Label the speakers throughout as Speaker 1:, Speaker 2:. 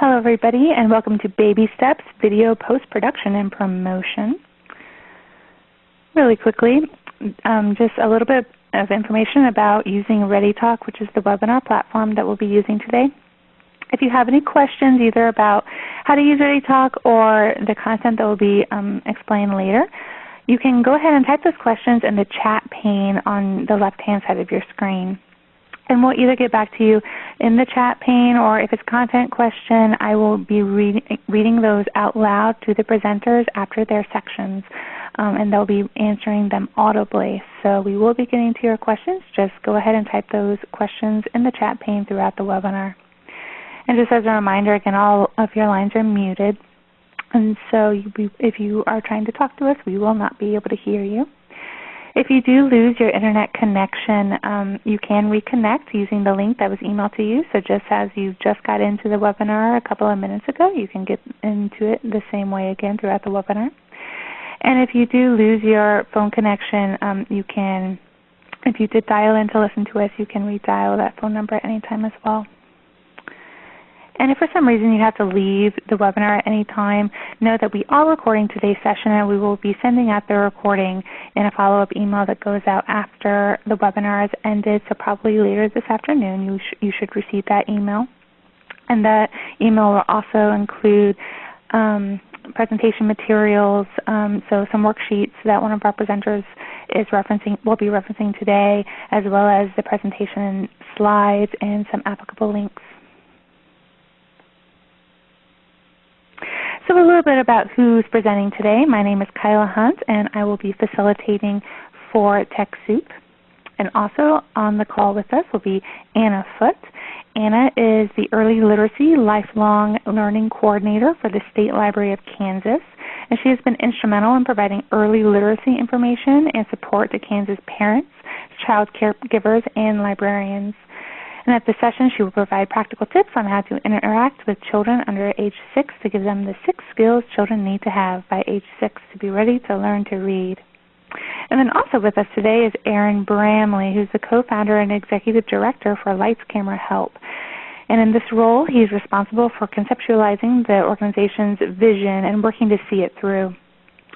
Speaker 1: Hello everybody and welcome to Baby Steps Video Post-Production and Promotion. Really quickly, um, just a little bit of information about using ReadyTalk, which is the webinar platform that we'll be using today. If you have any questions either about how to use ReadyTalk or the content that will be um, explained later, you can go ahead and type those questions in the chat pane on the left-hand side of your screen and we'll either get back to you in the chat pane or if it's a content question, I will be read, reading those out loud to the presenters after their sections. Um, and they'll be answering them audibly. So we will be getting to your questions. Just go ahead and type those questions in the chat pane throughout the webinar. And just as a reminder, again, all of your lines are muted. And so you, if you are trying to talk to us, we will not be able to hear you. If you do lose your Internet connection, um, you can reconnect using the link that was emailed to you. So just as you just got into the webinar a couple of minutes ago, you can get into it the same way again throughout the webinar. And if you do lose your phone connection, um, you can, if you did dial in to listen to us, you can redial that phone number at any time as well. And if for some reason you have to leave the webinar at any time, know that we are recording today's session and we will be sending out the recording in a follow-up email that goes out after the webinar has ended, so probably later this afternoon you, sh you should receive that email. And that email will also include um, presentation materials, um, so some worksheets that one of our presenters is referencing, will be referencing today, as well as the presentation slides and some applicable links. So a little bit about who's presenting today. My name is Kyla Hunt and I will be facilitating for TechSoup. And also on the call with us will be Anna Foote. Anna is the Early Literacy Lifelong Learning Coordinator for the State Library of Kansas. And she has been instrumental in providing early literacy information and support to Kansas parents, child caregivers, and librarians. And at the session, she will provide practical tips on how to interact with children under age 6 to give them the six skills children need to have by age 6 to be ready to learn to read. And then also with us today is Aaron Bramley, who's the co-founder and executive director for Lights Camera Help. And in this role, he's responsible for conceptualizing the organization's vision and working to see it through.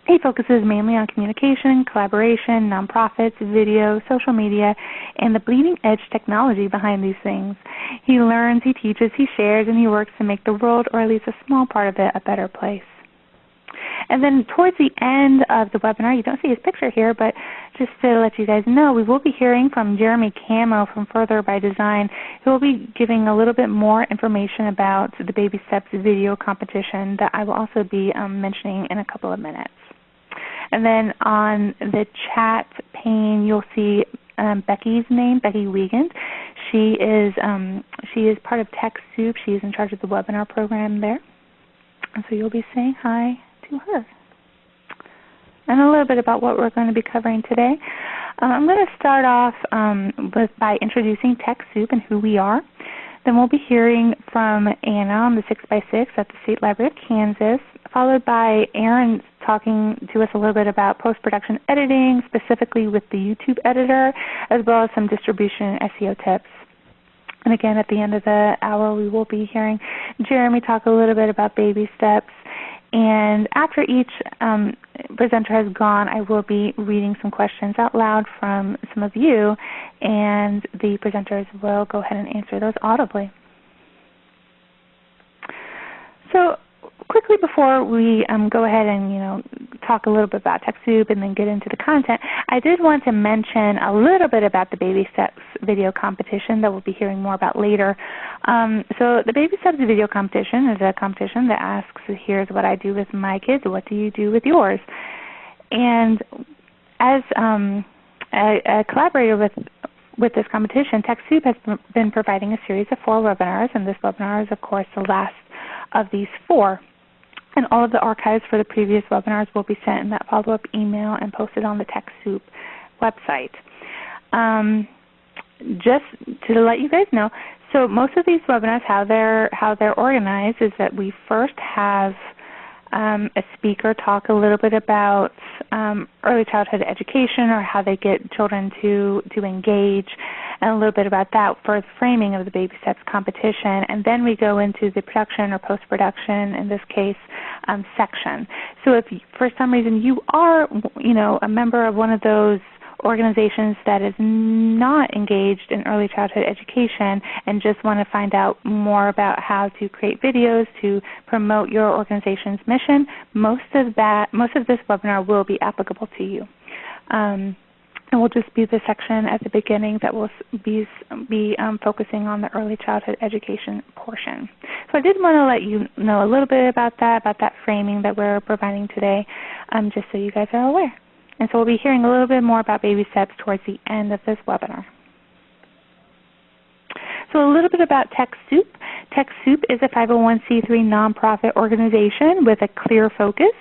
Speaker 1: He focuses mainly on communication, collaboration, nonprofits, video, social media, and the bleeding edge technology behind these things. He learns, he teaches, he shares, and he works to make the world, or at least a small part of it, a better place. And then towards the end of the webinar, you don't see his picture here, but just to let you guys know, we will be hearing from Jeremy Camo from Further by Design, who will be giving a little bit more information about the Baby Steps video competition that I will also be um, mentioning in a couple of minutes. And then on the chat pane, you'll see um, Becky's name, Becky Wiegand. She is um, she is part of TechSoup. She is in charge of the webinar program there. And so you'll be saying hi to her. And a little bit about what we're going to be covering today. Uh, I'm going to start off um, with, by introducing TechSoup and who we are. Then we'll be hearing from Anna on the 6x6 at the State Library of Kansas, followed by Aaron talking to us a little bit about post-production editing, specifically with the YouTube editor, as well as some distribution and SEO tips. And again, at the end of the hour, we will be hearing Jeremy talk a little bit about baby steps. And after each um, presenter has gone, I will be reading some questions out loud from some of you, and the presenters will go ahead and answer those audibly. So quickly before we um, go ahead and you know talk a little bit about TechSoup and then get into the content, I did want to mention a little bit about the Baby Steps video competition that we'll be hearing more about later. Um, so the Baby Steps video competition is a competition that asks, here's what I do with my kids, what do you do with yours? And as um, a, a collaborator with with this competition, TechSoup has been providing a series of four webinars, and this webinar is, of course, the last of these four. And all of the archives for the previous webinars will be sent in that follow-up email and posted on the TechSoup website. Um, just to let you guys know, so most of these webinars, how they're how they're organized is that we first have um, a speaker talk a little bit about um, early childhood education or how they get children to, to engage and a little bit about that for the framing of the Baby Steps competition. And then we go into the production or post-production, in this case, um, section. So if for some reason you are, you know, a member of one of those organizations that is not engaged in early childhood education and just want to find out more about how to create videos to promote your organization's mission, most of that, most of this webinar will be applicable to you. Um, and will just be the section at the beginning that will be, be um, focusing on the early childhood education portion. So I did want to let you know a little bit about that, about that framing that we're providing today, um, just so you guys are aware. And so we'll be hearing a little bit more about baby steps towards the end of this webinar. So a little bit about TechSoup. TechSoup is a 501c3 nonprofit organization with a clear focus.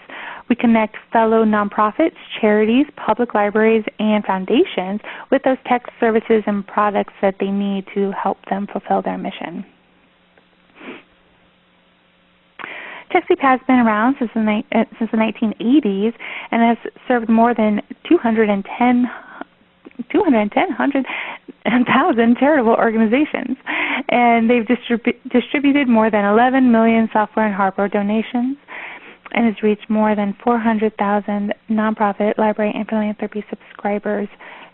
Speaker 1: We connect fellow nonprofits, charities, public libraries, and foundations with those tech services and products that they need to help them fulfill their mission. TechSoup has been around since the, uh, since the 1980s and has served more than 210 210,000 charitable organizations. And they've distribu distributed more than 11 million software and hardware donations and has reached more than 400,000 nonprofit, library, and philanthropy subscribers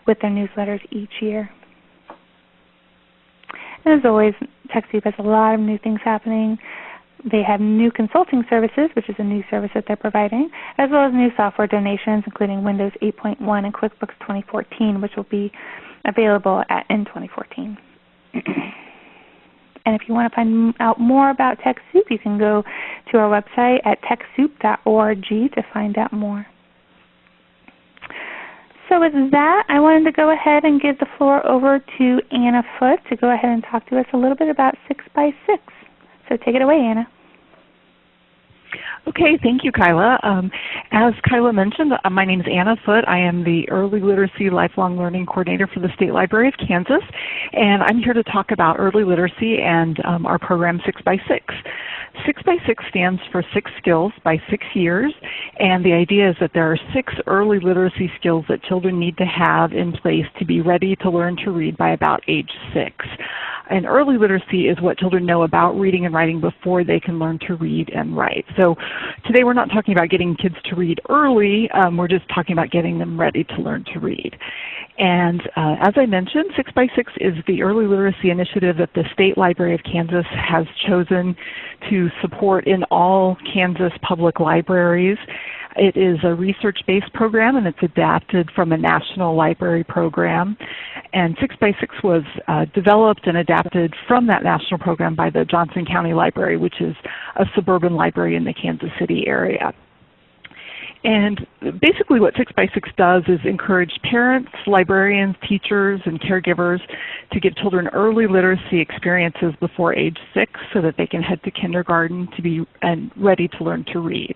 Speaker 1: with their newsletters each year. And as always, TechSoup has a lot of new things happening. They have new consulting services, which is a new service that they're providing, as well as new software donations, including Windows 8.1 and QuickBooks 2014, which will be available at, in 2014. and if you want to find out more about TechSoup, you can go to our website at techsoup.org to find out more. So with that, I wanted to go ahead and give the floor over to Anna Foote to go ahead and talk to us a little bit about 6 by 6 so take it away, Anna.
Speaker 2: Okay, thank you, Kyla. Um, as Kyla mentioned, uh, my name is Anna Foote. I am the Early Literacy Lifelong Learning Coordinator for the State Library of Kansas, and I'm here to talk about early literacy and um, our program 6 by 6 6 by 6 stands for six skills by six years, and the idea is that there are six early literacy skills that children need to have in place to be ready to learn to read by about age six. And early literacy is what children know about reading and writing before they can learn to read and write. So today we're not talking about getting kids to read early, um, we're just talking about getting them ready to learn to read. And uh, as I mentioned, 6 by 6 is the early literacy initiative that the State Library of Kansas has chosen to support in all Kansas public libraries. It is a research-based program and it's adapted from a national library program. And 6 by 6 was uh, developed and adapted from that national program by the Johnson County Library, which is a suburban library in the Kansas City area. And basically what 6 by 6 does is encourage parents, librarians, teachers, and caregivers to give children early literacy experiences before age 6 so that they can head to kindergarten to be and ready to learn to read.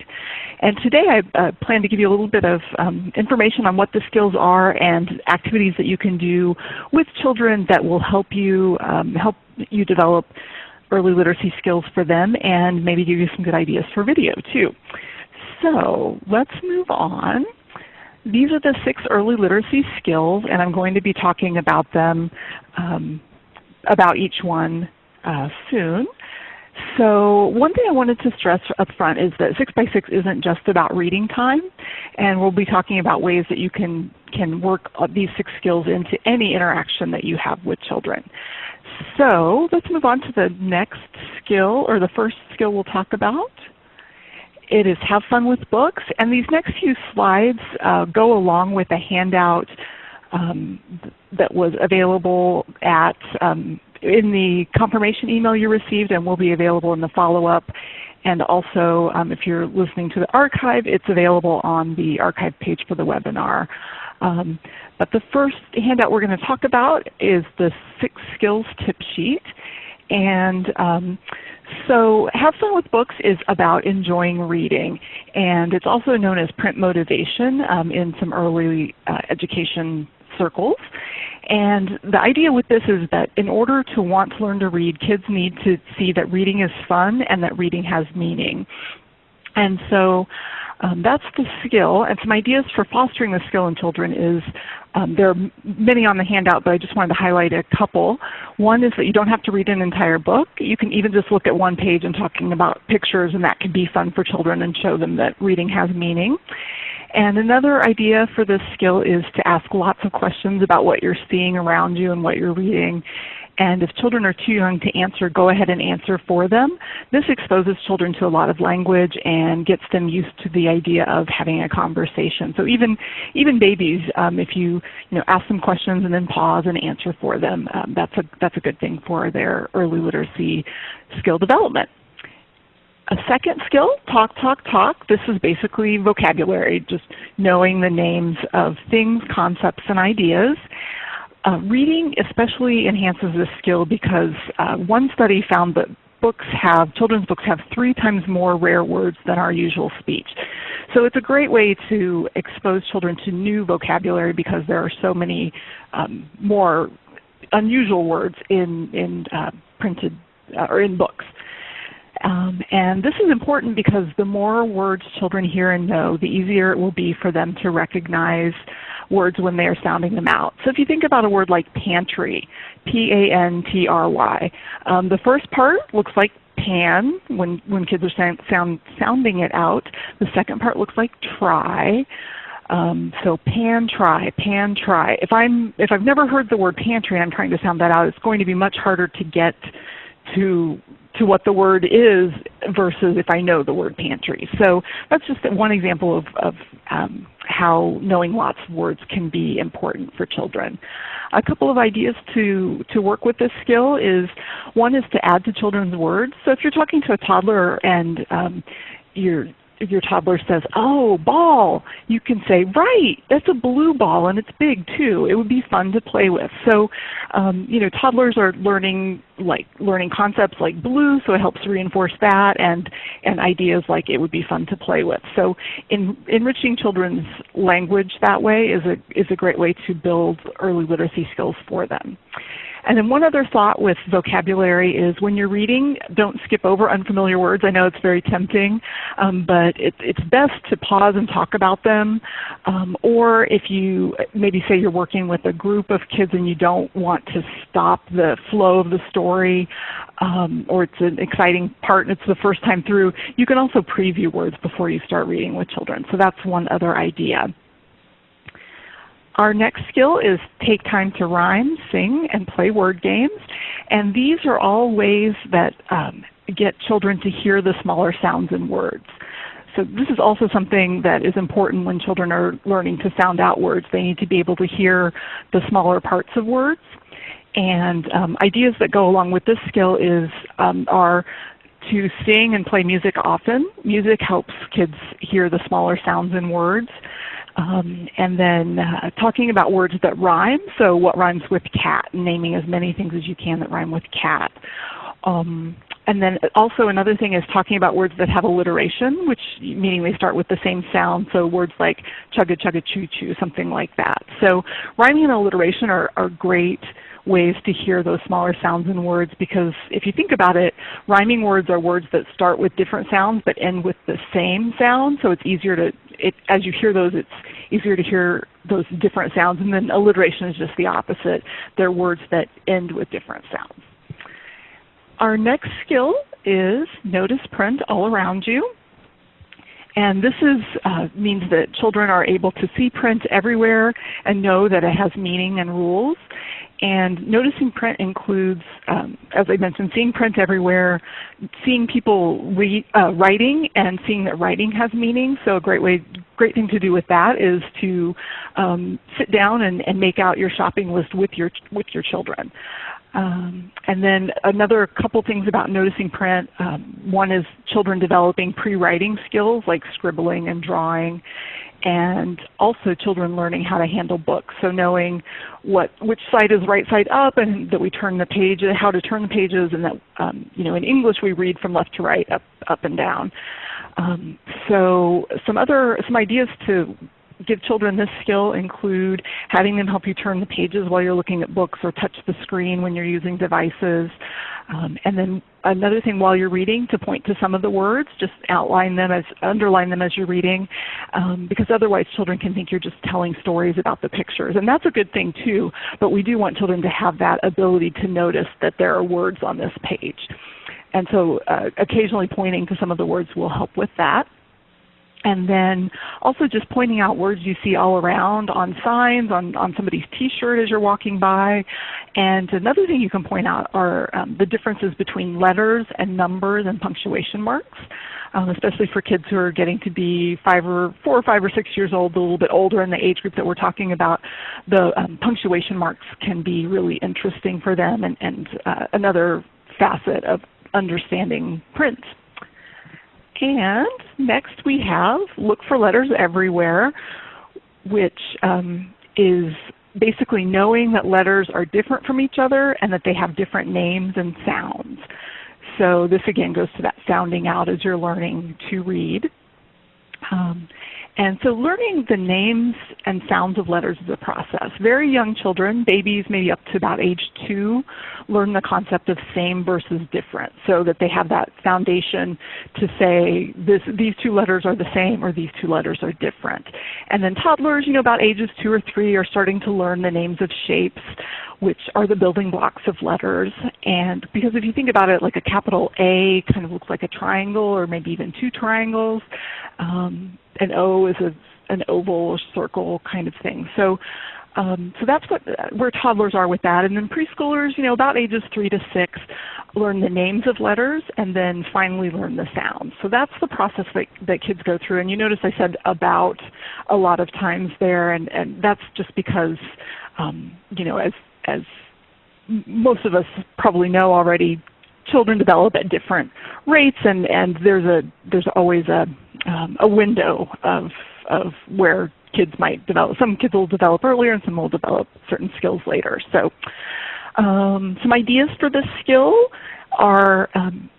Speaker 2: And today I uh, plan to give you a little bit of um, information on what the skills are and activities that you can do with children that will help you, um, help you develop early literacy skills for them and maybe give you some good ideas for video too. So let's move on. These are the six early literacy skills, and I'm going to be talking about them, um, about each one uh, soon. So one thing I wanted to stress up front is that 6 by 6 isn't just about reading time, and we'll be talking about ways that you can, can work these six skills into any interaction that you have with children. So let's move on to the next skill, or the first skill we'll talk about. It is Have Fun with Books. And these next few slides uh, go along with a handout um, that was available at um, in the confirmation email you received and will be available in the follow-up. And also, um, if you're listening to the archive, it's available on the archive page for the webinar. Um, but the first handout we're going to talk about is the Six Skills Tip Sheet. And um, so Have Fun with Books is about enjoying reading, and it's also known as print motivation um, in some early uh, education circles. And the idea with this is that in order to want to learn to read, kids need to see that reading is fun and that reading has meaning. And so um, that's the skill. And some ideas for fostering the skill in children is um, there are many on the handout, but I just wanted to highlight a couple. One is that you don't have to read an entire book. You can even just look at one page and talking about pictures, and that can be fun for children and show them that reading has meaning. And another idea for this skill is to ask lots of questions about what you're seeing around you and what you're reading. And if children are too young to answer, go ahead and answer for them. This exposes children to a lot of language and gets them used to the idea of having a conversation. So even even babies, um, if you you know ask them questions and then pause and answer for them, um, that's a that's a good thing for their early literacy skill development. A second skill, talk, talk, talk. This is basically vocabulary, just knowing the names of things, concepts, and ideas. Uh, reading especially enhances this skill because uh, one study found that books have, children's books have three times more rare words than our usual speech. So it's a great way to expose children to new vocabulary because there are so many um, more unusual words in, in uh, printed uh, or in books. Um, and this is important because the more words children hear and know, the easier it will be for them to recognize words when they are sounding them out. So if you think about a word like pantry, P-A-N-T-R-Y, um, the first part looks like pan when, when kids are sound, sound, sounding it out. The second part looks like try. Um, so pan try, pan try. If I'm if I've never heard the word pantry and I'm trying to sound that out, it's going to be much harder to get to to what the word is versus if I know the word pantry. So that's just one example of, of um, how knowing lots of words can be important for children. A couple of ideas to, to work with this skill is one is to add to children's words. So if you're talking to a toddler and um, you're your toddler says, oh, ball, you can say, right, that's a blue ball and it's big too. It would be fun to play with. So, um, you know, toddlers are learning like learning concepts like blue, so it helps reinforce that and, and ideas like it would be fun to play with. So in, enriching children's language that way is a, is a great way to build early literacy skills for them. And then one other thought with vocabulary is when you're reading, don't skip over unfamiliar words. I know it's very tempting, um, but it, it's best to pause and talk about them. Um, or if you maybe say you're working with a group of kids and you don't want to stop the flow of the story, um, or it's an exciting part and it's the first time through, you can also preview words before you start reading with children. So that's one other idea. Our next skill is take time to rhyme, sing, and play word games. And these are all ways that um, get children to hear the smaller sounds in words. So this is also something that is important when children are learning to sound out words. They need to be able to hear the smaller parts of words. And um, ideas that go along with this skill is um, are to sing and play music often. Music helps kids hear the smaller sounds in words. Um, and then uh, talking about words that rhyme, so what rhymes with cat, naming as many things as you can that rhyme with cat. Um, and then also another thing is talking about words that have alliteration, which meaning they start with the same sound, so words like chugga chugga choo choo, something like that. So rhyming and alliteration are, are great ways to hear those smaller sounds in words because if you think about it, rhyming words are words that start with different sounds but end with the same sound, so it's easier to it, as you hear those, it's easier to hear those different sounds. And then alliteration is just the opposite. They're words that end with different sounds. Our next skill is notice print all around you. And this is, uh, means that children are able to see print everywhere and know that it has meaning and rules. And noticing print includes, um, as I mentioned, seeing print everywhere, seeing people read, uh, writing and seeing that writing has meaning. So a great way, great thing to do with that is to um, sit down and, and make out your shopping list with your, with your children. Um, and then another couple things about noticing print. Um, one is children developing pre-writing skills like scribbling and drawing and also children learning how to handle books. So knowing what which side is right side up and that we turn the page, how to turn the pages and that um, you know in English we read from left to right, up, up and down. Um, so some other some ideas to give children this skill include having them help you turn the pages while you're looking at books or touch the screen when you're using devices. Um, and then another thing while you're reading to point to some of the words, just outline them as, underline them as you're reading, um, because otherwise children can think you're just telling stories about the pictures. And that's a good thing too, but we do want children to have that ability to notice that there are words on this page. And so uh, occasionally pointing to some of the words will help with that. And then also just pointing out words you see all around on signs, on, on somebody's t-shirt as you're walking by. And another thing you can point out are um, the differences between letters and numbers and punctuation marks. Um, especially for kids who are getting to be five or four or five or six years old, a little bit older in the age group that we're talking about, the um, punctuation marks can be really interesting for them and, and uh, another facet of understanding print. And next we have Look for Letters Everywhere, which um, is basically knowing that letters are different from each other and that they have different names and sounds. So this again goes to that sounding out as you're learning to read. Um, and so learning the names and sounds of letters is a process. Very young children, babies maybe up to about age 2, learn the concept of same versus different so that they have that foundation to say this, these two letters are the same or these two letters are different. And then toddlers, you know, about ages 2 or 3 are starting to learn the names of shapes which are the building blocks of letters. And because if you think about it, like a capital A kind of looks like a triangle or maybe even two triangles. Um, an O is a, an oval or circle kind of thing. So um, so that's what, where toddlers are with that. And then preschoolers, you know, about ages 3 to 6, learn the names of letters and then finally learn the sounds. So that's the process that, that kids go through. And you notice I said about a lot of times there, and, and that's just because, um, you know, as, as most of us probably know already, children develop at different rates and, and there's a there's always a um, a window of of where kids might develop. Some kids will develop earlier and some will develop certain skills later. So um, some ideas for this skill are um,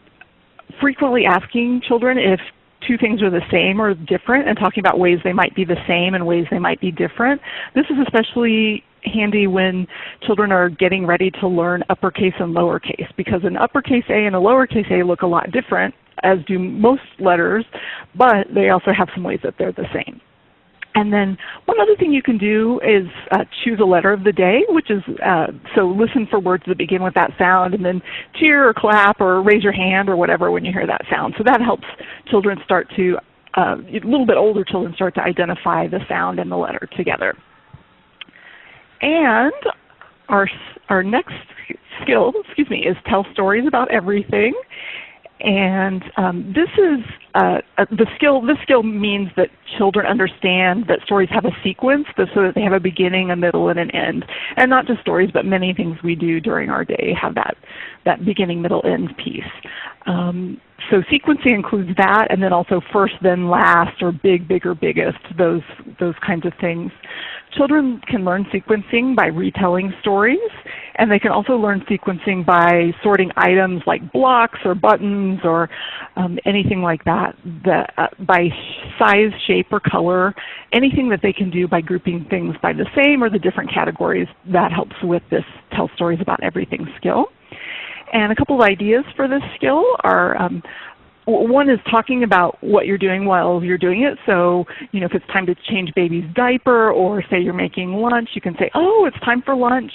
Speaker 2: frequently asking children if two things are the same or different and talking about ways they might be the same and ways they might be different. This is especially handy when children are getting ready to learn uppercase and lowercase because an uppercase A and a lowercase a look a lot different as do most letters, but they also have some ways that they're the same. And then one other thing you can do is uh, choose a letter of the day, which is, uh, so listen for words that begin with that sound and then cheer or clap or raise your hand or whatever when you hear that sound. So that helps children start to, uh, a little bit older children start to identify the sound and the letter together. And our, our next skill, excuse me, is tell stories about everything. And um, this is uh, uh, the skill. This skill means that children understand that stories have a sequence, so that they have a beginning, a middle, and an end. And not just stories, but many things we do during our day have that that beginning, middle, end piece. Um, so sequencing includes that, and then also first, then last, or big, bigger, biggest. Those those kinds of things. Children can learn sequencing by retelling stories, and they can also learn sequencing by sorting items like blocks or buttons or um, anything like that, uh, by size, shape, or color, anything that they can do by grouping things by the same or the different categories, that helps with this tell stories about everything skill. And a couple of ideas for this skill are um, one is talking about what you're doing while you're doing it. So, you know, if it's time to change baby's diaper or say you're making lunch, you can say, oh, it's time for lunch.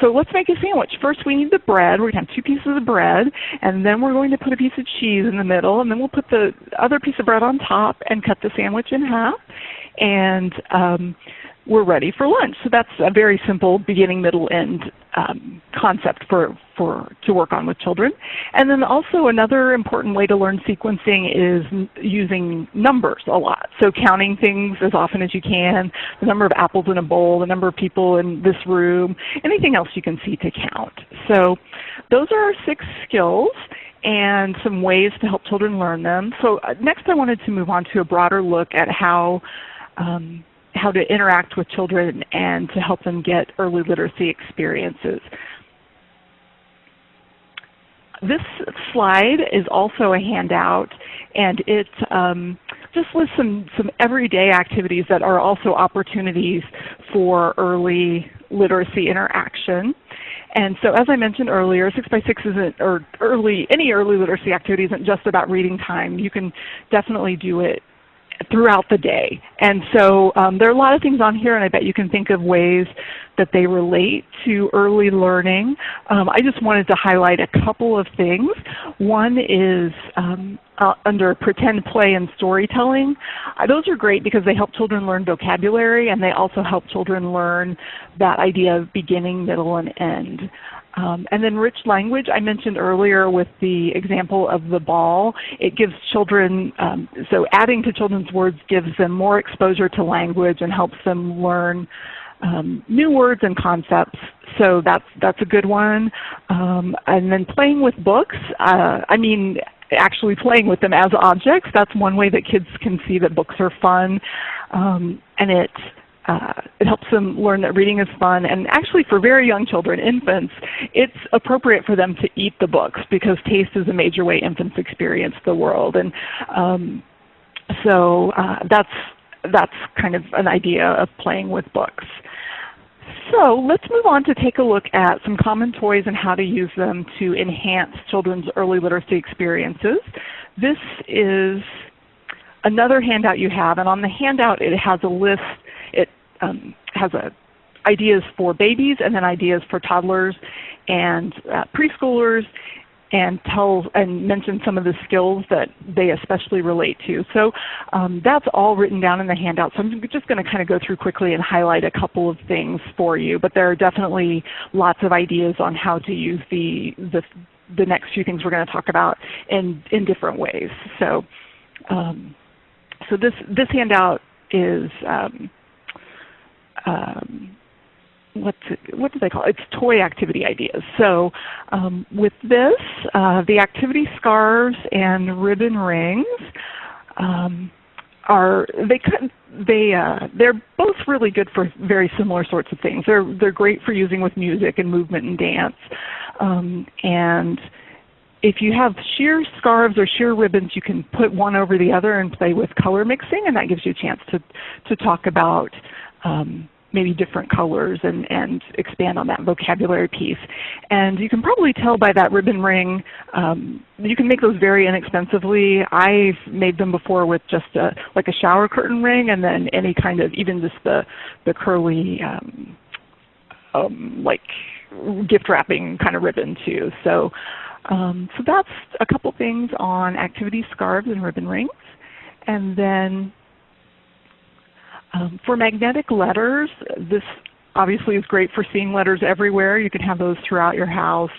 Speaker 2: So let's make a sandwich. First we need the bread. We're going to have two pieces of bread. And then we're going to put a piece of cheese in the middle. And then we'll put the other piece of bread on top and cut the sandwich in half. And um, we're ready for lunch. So that's a very simple beginning, middle, end um, concept for, for, to work on with children. And then also another important way to learn sequencing is using numbers a lot. So counting things as often as you can, the number of apples in a bowl, the number of people in this room, anything else you can see to count. So those are our six skills and some ways to help children learn them. So uh, next I wanted to move on to a broader look at how um, how to interact with children and to help them get early literacy experiences. This slide is also a handout and it um, just lists some, some everyday activities that are also opportunities for early literacy interaction. And so as I mentioned earlier, 6 by 6 isn't, or early, any early literacy activity isn't just about reading time. You can definitely do it throughout the day. And so um, there are a lot of things on here and I bet you can think of ways that they relate to early learning. Um, I just wanted to highlight a couple of things. One is um, uh, under pretend play and storytelling. Uh, those are great because they help children learn vocabulary and they also help children learn that idea of beginning, middle, and end. Um, and then rich language, I mentioned earlier with the example of the ball. It gives children, um, so adding to children's words gives them more exposure to language and helps them learn um, new words and concepts. So that's, that's a good one. Um, and then playing with books, uh, I mean, actually playing with them as objects. That's one way that kids can see that books are fun. Um, and it uh, it helps them learn that reading is fun. And actually for very young children, infants, it's appropriate for them to eat the books because taste is a major way infants experience the world. And um, so uh, that's, that's kind of an idea of playing with books. So let's move on to take a look at some common toys and how to use them to enhance children's early literacy experiences. This is another handout you have, and on the handout it has a list um, has a, ideas for babies and then ideas for toddlers and uh, preschoolers and tells and mentions some of the skills that they especially relate to. So um, that's all written down in the handout. So I'm just going to kind of go through quickly and highlight a couple of things for you. But there are definitely lots of ideas on how to use the the, the next few things we're going to talk about in in different ways. So um, so this this handout is um, um, what's it, what do they call it? It's toy activity ideas. So um, with this, uh, the activity scarves and ribbon rings um, are they they uh, they're both really good for very similar sorts of things. They're they're great for using with music and movement and dance, um, and if you have sheer scarves or sheer ribbons, you can put one over the other and play with color mixing, and that gives you a chance to to talk about um, maybe different colors and, and expand on that vocabulary piece. And you can probably tell by that ribbon ring, um, you can make those very inexpensively. I've made them before with just a, like a shower curtain ring and then any kind of, even just the, the curly um, um, like gift wrapping kind of ribbon too. So, um, so that's a couple things on activity scarves and ribbon rings. And then um, for magnetic letters, this obviously is great for seeing letters everywhere. You can have those throughout your house.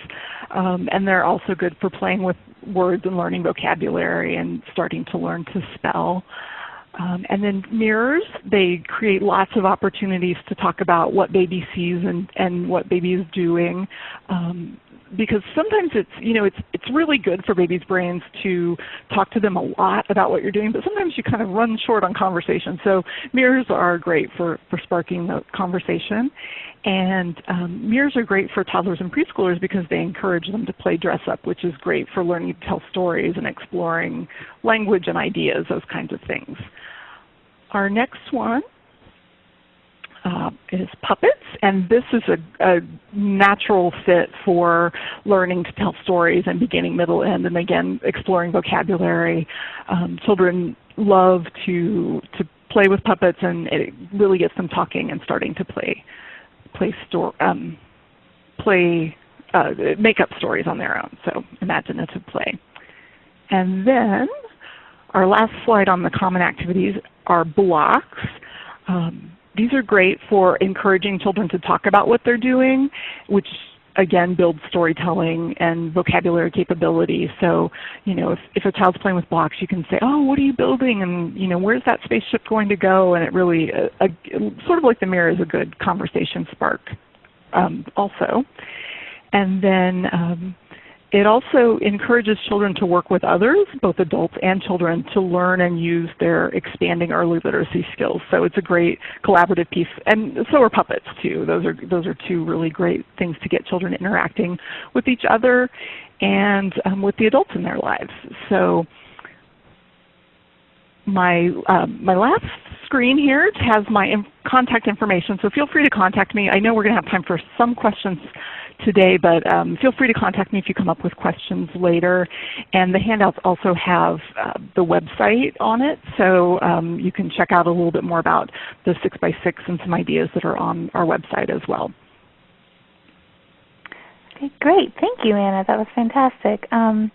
Speaker 2: Um, and they're also good for playing with words and learning vocabulary and starting to learn to spell. Um, and then mirrors, they create lots of opportunities to talk about what baby sees and, and what baby is doing. Um, because sometimes it's you know it's it's really good for babies' brains to talk to them a lot about what you're doing, but sometimes you kind of run short on conversation. So mirrors are great for for sparking the conversation, and um, mirrors are great for toddlers and preschoolers because they encourage them to play dress up, which is great for learning to tell stories and exploring language and ideas, those kinds of things. Our next one uh, is puppets, and this is a, a, natural fit for learning to tell stories and beginning, middle, end, and again exploring vocabulary. Um, children love to to play with puppets, and it really gets them talking and starting to play play store um, play uh, make up stories on their own. So imaginative play, and then our last slide on the common activities are blocks. Um, these are great for encouraging children to talk about what they're doing, which again builds storytelling and vocabulary capability. So, you know, if, if a child's playing with blocks, you can say, oh, what are you building? And, you know, where's that spaceship going to go? And it really, uh, uh, sort of like the mirror is a good conversation spark um, also. And then um, it also encourages children to work with others, both adults and children, to learn and use their expanding early literacy skills. So it's a great collaborative piece. And so are puppets too. Those are, those are two really great things to get children interacting with each other and um, with the adults in their lives. So my um, my last screen here has my contact information, so feel free to contact me. I know we're going to have time for some questions today, but um, feel free to contact me if you come up with questions later. And the handouts also have uh, the website on it, so um, you can check out a little bit more about the 6x6 and some ideas that are on our website as well.
Speaker 1: Okay, great. Thank you, Anna. That was fantastic. Um,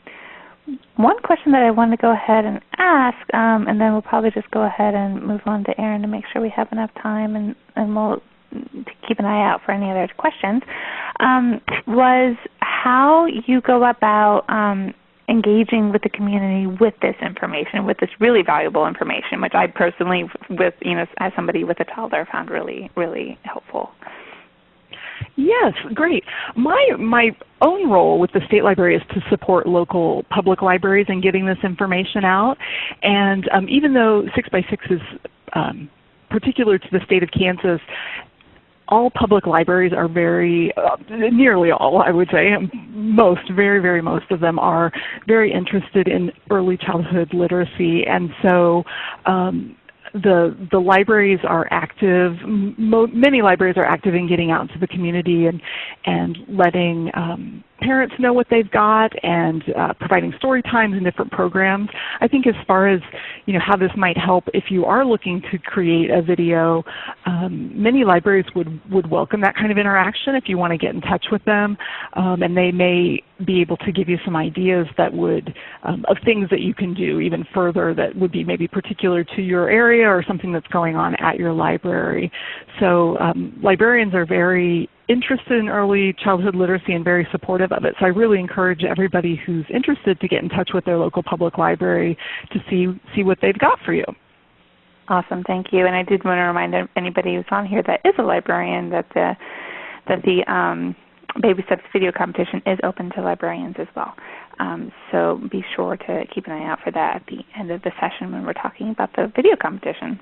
Speaker 1: one question that I want to go ahead and ask, um, and then we'll probably just go ahead and move on to Aaron to make sure we have enough time, and, and we'll keep an eye out for any other questions, um, was how you go about um, engaging with the community with this information, with this really valuable information, which I personally, with you know, as somebody with a toddler, found really, really helpful.
Speaker 2: Yes, great. My my own role with the state library is to support local public libraries in getting this information out. And um, even though 6x6 is um, particular to the state of Kansas, all public libraries are very, uh, nearly all I would say, most, very, very most of them are very interested in early childhood literacy. And so um, the the libraries are active. many libraries are active in getting out into the community and and letting um, parents know what they've got and uh, providing story times and different programs. I think as far as you know how this might help if you are looking to create a video, um, many libraries would, would welcome that kind of interaction if you want to get in touch with them. Um, and they may be able to give you some ideas that would, um, of things that you can do even further that would be maybe particular to your area or something that's going on at your library. So um, librarians are very interested in early childhood literacy and very supportive of it. So I really encourage everybody who's interested to get in touch with their local public library to see, see what they've got for you.
Speaker 1: Awesome, thank you. And I did want to remind anybody who's on here that is a librarian that the that the um, Baby Steps video competition is open to librarians as well. Um, so be sure to keep an eye out for that at the end of the session when we're talking about the video competition.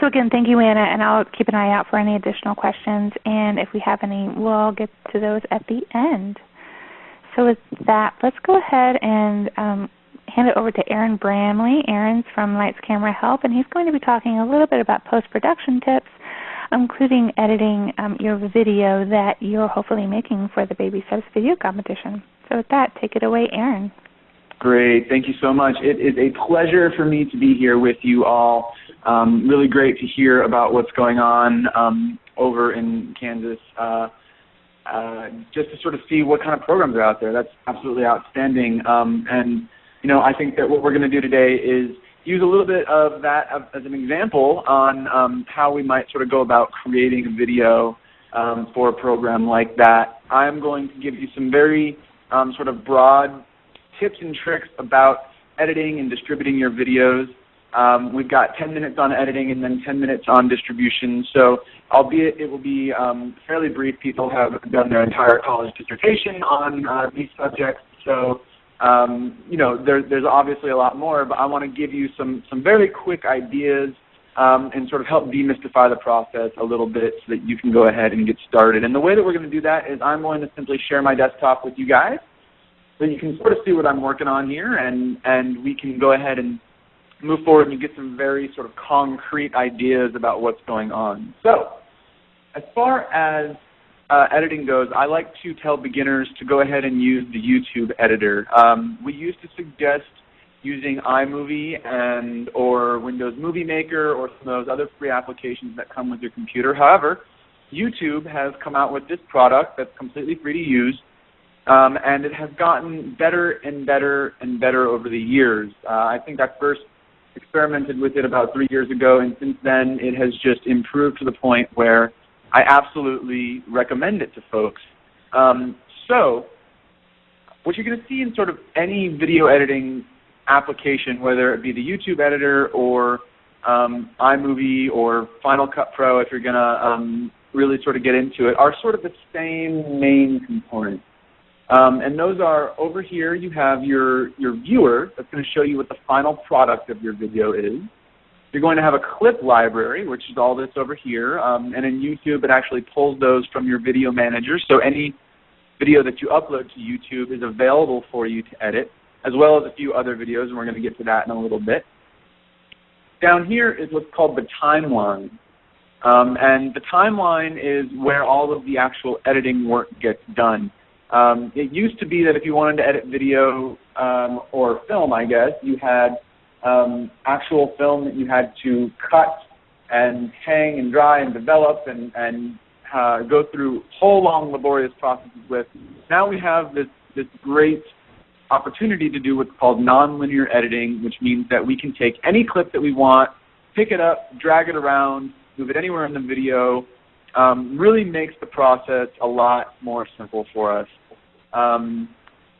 Speaker 1: So again, thank you, Anna, and I'll keep an eye out for any additional questions. And if we have any, we'll get to those at the end. So with that, let's go ahead and um, hand it over to Aaron Bramley. Aaron's from Lights Camera Help, and he's going to be talking a little bit about post-production tips, including editing um, your video that you're hopefully making for the Baby Steps video competition. So with that, take it away, Aaron.
Speaker 3: Great. Thank you so much. It is a pleasure for me to be here with you all. Um, really great to hear about what's going on um, over in Kansas. Uh, uh, just to sort of see what kind of programs are out there. That's absolutely outstanding. Um, and you know, I think that what we're going to do today is use a little bit of that as an example on um, how we might sort of go about creating a video um, for a program like that. I'm going to give you some very um, sort of broad tips and tricks about editing and distributing your videos. Um, we've got 10 minutes on editing and then 10 minutes on distribution. So albeit it will be um, fairly brief, people have done their entire college dissertation on uh, these subjects. So um, you know, there, there's obviously a lot more, but I want to give you some, some very quick ideas um, and sort of help demystify the process a little bit so that you can go ahead and get started. And the way that we're going to do that is I'm going to simply share my desktop with you guys so you can sort of see what I'm working on here and, and we can go ahead and move forward and you get some very sort of concrete ideas about what's going on. So as far as uh, editing goes, I like to tell beginners to go ahead and use the YouTube editor. Um, we used to suggest using iMovie and or Windows Movie Maker or some of those other free applications that come with your computer. However, YouTube has come out with this product that's completely free to use, um, and it has gotten better and better and better over the years. Uh, I think I first experimented with it about three years ago, and since then it has just improved to the point where I absolutely recommend it to folks. Um, so, what you're going to see in sort of any video editing application, whether it be the YouTube editor or um, iMovie or Final Cut Pro, if you're going to um, really sort of get into it, are sort of the same main components. Um, and those are over here you have your, your viewer that's going to show you what the final product of your video is. You're going to have a clip library, which is all this over here. Um, and in YouTube, it actually pulls those from your video manager. So any video that you upload to YouTube is available for you to edit, as well as a few other videos, and we're going to get to that in a little bit. Down here is what's called the timeline. Um, and the timeline is where all of the actual editing work gets done. Um, it used to be that if you wanted to edit video um, or film, I guess, you had um, actual film that you had to cut and hang and dry and develop and, and uh, go through whole long laborious processes with. Now we have this, this great opportunity to do what's called nonlinear editing, which means that we can take any clip that we want, pick it up, drag it around, move it anywhere in the video, um, really makes the process a lot more simple for us. Um,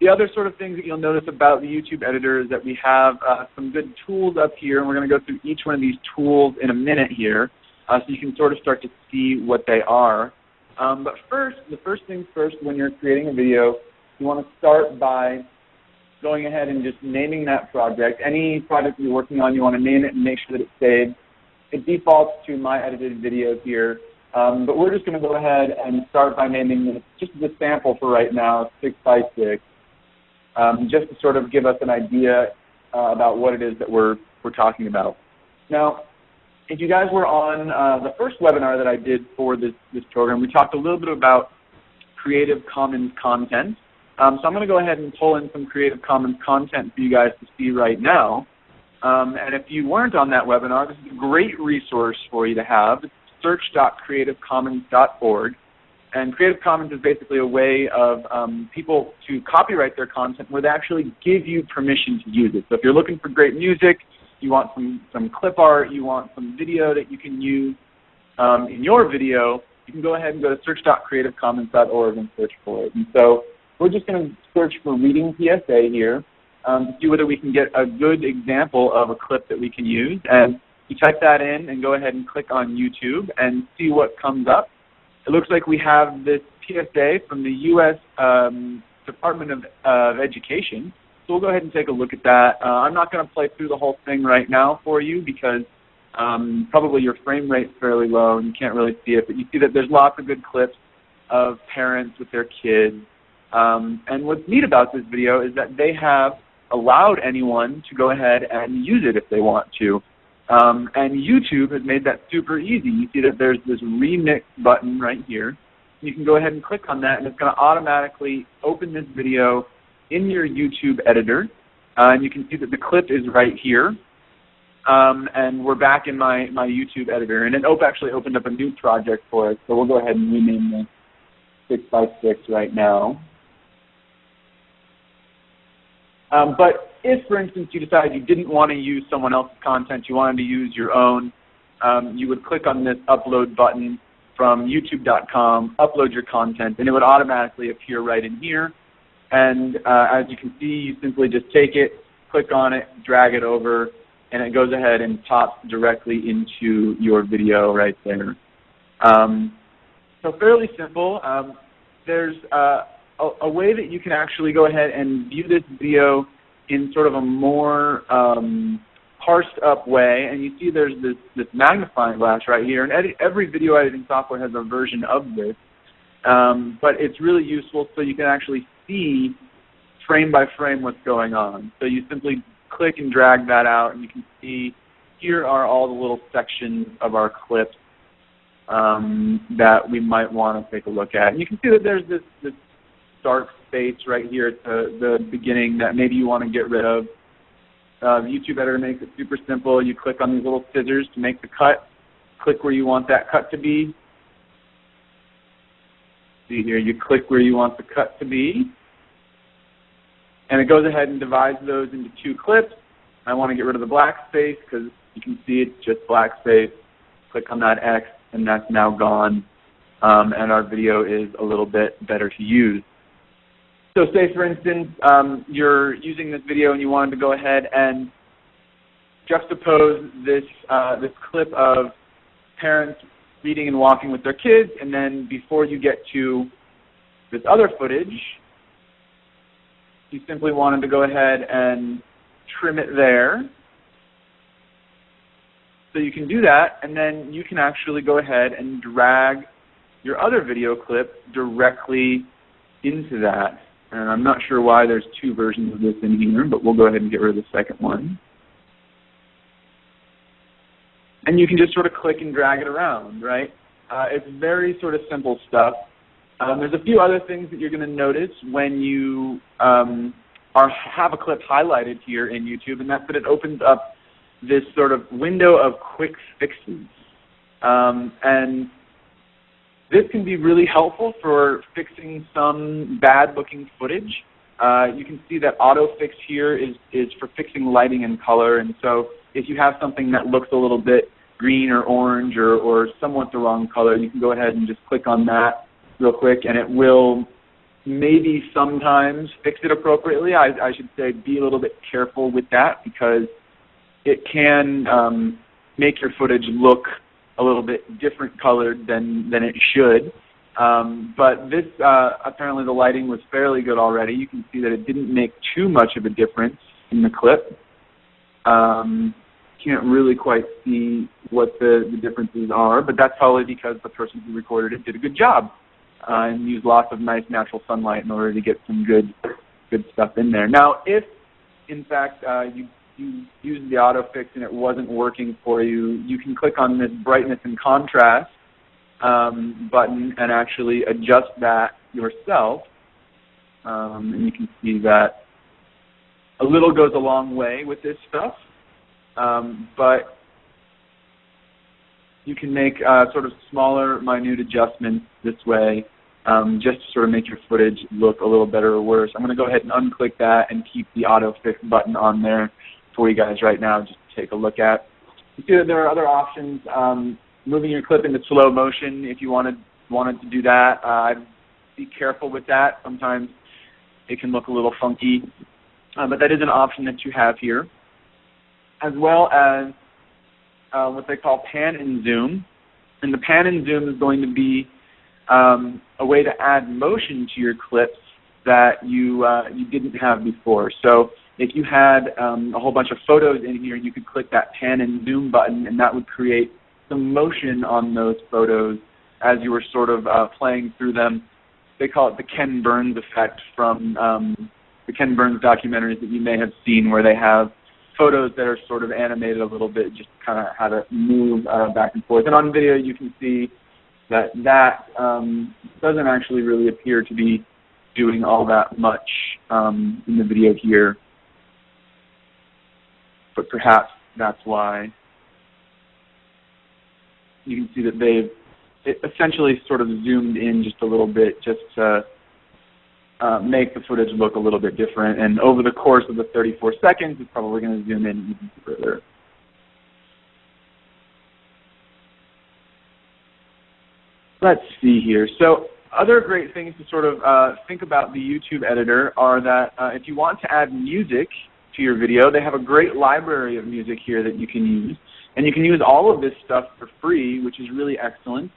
Speaker 3: the other sort of things that you'll notice about the YouTube editor is that we have uh, some good tools up here, and we're going to go through each one of these tools in a minute here, uh, so you can sort of start to see what they are. Um, but first, the first things first, when you're creating a video, you want to start by going ahead and just naming that project. Any project you're working on, you want to name it and make sure that it's saved. It defaults to my edited video here, um, but we're just going to go ahead and start by naming this, just the sample for right now, 6 by 6 um, just to sort of give us an idea uh, about what it is that we're, we're talking about. Now, if you guys were on uh, the first webinar that I did for this, this program, we talked a little bit about Creative Commons content. Um, so I'm going to go ahead and pull in some Creative Commons content for you guys to see right now. Um, and if you weren't on that webinar, this is a great resource for you to have. It's search.creativecommons.org. And Creative Commons is basically a way of um, people to copyright their content where they actually give you permission to use it. So if you're looking for great music, you want some, some clip art, you want some video that you can use um, in your video, you can go ahead and go to search.creativecommons.org and search for it. And so we're just going to search for Reading PSA here um, to see whether we can get a good example of a clip that we can use. And you type that in and go ahead and click on YouTube and see what comes up. It looks like we have this PSA from the U.S. Um, Department of, uh, Education. So we'll go ahead and take a look at that. Uh, I'm not going to play through the whole thing right now for you because um, probably your frame rate's fairly low and you can't really see it. But you see that there's lots of good clips of parents with their kids. Um, and what's neat about this video is that they have allowed anyone to go ahead and use it if they want to. Um, and YouTube has made that super easy. You see that there's this remix button right here. You can go ahead and click on that, and it's going to automatically open this video in your YouTube editor. Uh, and you can see that the clip is right here. Um, and we're back in my, my YouTube editor. And it op actually opened up a new project for us, so we'll go ahead and rename this 6 by 6 right now. Um, but if, for instance, you decided you didn't want to use someone else's content, you wanted to use your own, um, you would click on this upload button from youtube.com, upload your content, and it would automatically appear right in here. And uh, as you can see, you simply just take it, click on it, drag it over, and it goes ahead and pops directly into your video right there. Um, so fairly simple. Um, there's uh, a, a, way that you can actually go ahead and view this video in sort of a more um, parsed up way, and you see there's this, this magnifying glass right here, and edit, every video editing software has a version of this, um, but it's really useful so you can actually see frame by frame what's going on. So you simply click and drag that out, and you can see here are all the little sections of our clips um, that we might want to take a look at. And you can see that there's this, this dark space right here at the, the beginning that maybe you want to get rid of. Uh, YouTube editor makes it super simple. You click on these little scissors to make the cut. Click where you want that cut to be. See here, you click where you want the cut to be. And it goes ahead and divides those into two clips. I want to get rid of the black space because you can see it's just black space. Click on that X and that's now gone. Um, and our video is a little bit better to use. So say, for instance, um, you're using this video and you wanted to go ahead and juxtapose this, uh, this clip of parents reading and walking with their kids, and then before you get to this other footage, you simply wanted to go ahead and trim it there. So you can do that, and then you can actually go ahead and drag your other video clip directly into that. And I'm not sure why there's two versions of this in here, but we'll go ahead and get rid of the second one. and you can just sort of click and drag it around, right? Uh, it's very sort of simple stuff. Um, there's a few other things that you're going to notice when you um, are have a clip highlighted here in YouTube, and that's that it opens up this sort of window of quick fixes. Um, and this can be really helpful for fixing some bad looking footage. Uh, you can see that auto fix here is, is for fixing lighting and color. And so if you have something that looks a little bit green or orange or, or somewhat the wrong color, you can go ahead and just click on that real quick and it will maybe sometimes fix it appropriately. I, I should say be a little bit careful with that because it can um, make your footage look a little bit different colored than, than it should. Um, but this, uh, apparently the lighting was fairly good already. You can see that it didn't make too much of a difference in the clip. Um, can't really quite see what the, the differences are, but that's probably because the person who recorded it did a good job uh, and used lots of nice natural sunlight in order to get some good good stuff in there. Now, if in fact uh, you you used the autofix and it wasn't working for you, you can click on this brightness and contrast um, button and actually adjust that yourself. Um, and you can see that a little goes a long way with this stuff. Um, but you can make uh, sort of smaller, minute adjustments this way um, just to sort of make your footage look a little better or worse. I'm going to go ahead and unclick that and keep the auto fix button on there for you guys right now just to take a look at. You see that there are other options. Um, moving your clip into slow motion if you wanted wanted to do that. Uh, be careful with that. Sometimes it can look a little funky, uh, but that is an option that you have here as well as uh, what they call pan and zoom. And the pan and zoom is going to be um, a way to add motion to your clips that you uh, you didn't have before. So if you had um, a whole bunch of photos in here, you could click that pan and zoom button, and that would create some motion on those photos as you were sort of uh, playing through them. They call it the Ken Burns effect from um, the Ken Burns documentaries that you may have seen, where they have photos that are sort of animated a little bit, just kind of how to move uh, back and forth. And on video, you can see that that um, doesn't actually really appear to be doing all that much um, in the video here. But perhaps that's why you can see that they've essentially sort of zoomed in just a little bit just to uh, make the footage look a little bit different. And over the course of the 34 seconds, it's probably going to zoom in even further. Let's see here. So other great things to sort of uh, think about the YouTube editor are that uh, if you want to add music to your video, they have a great library of music here that you can use. And you can use all of this stuff for free, which is really excellent.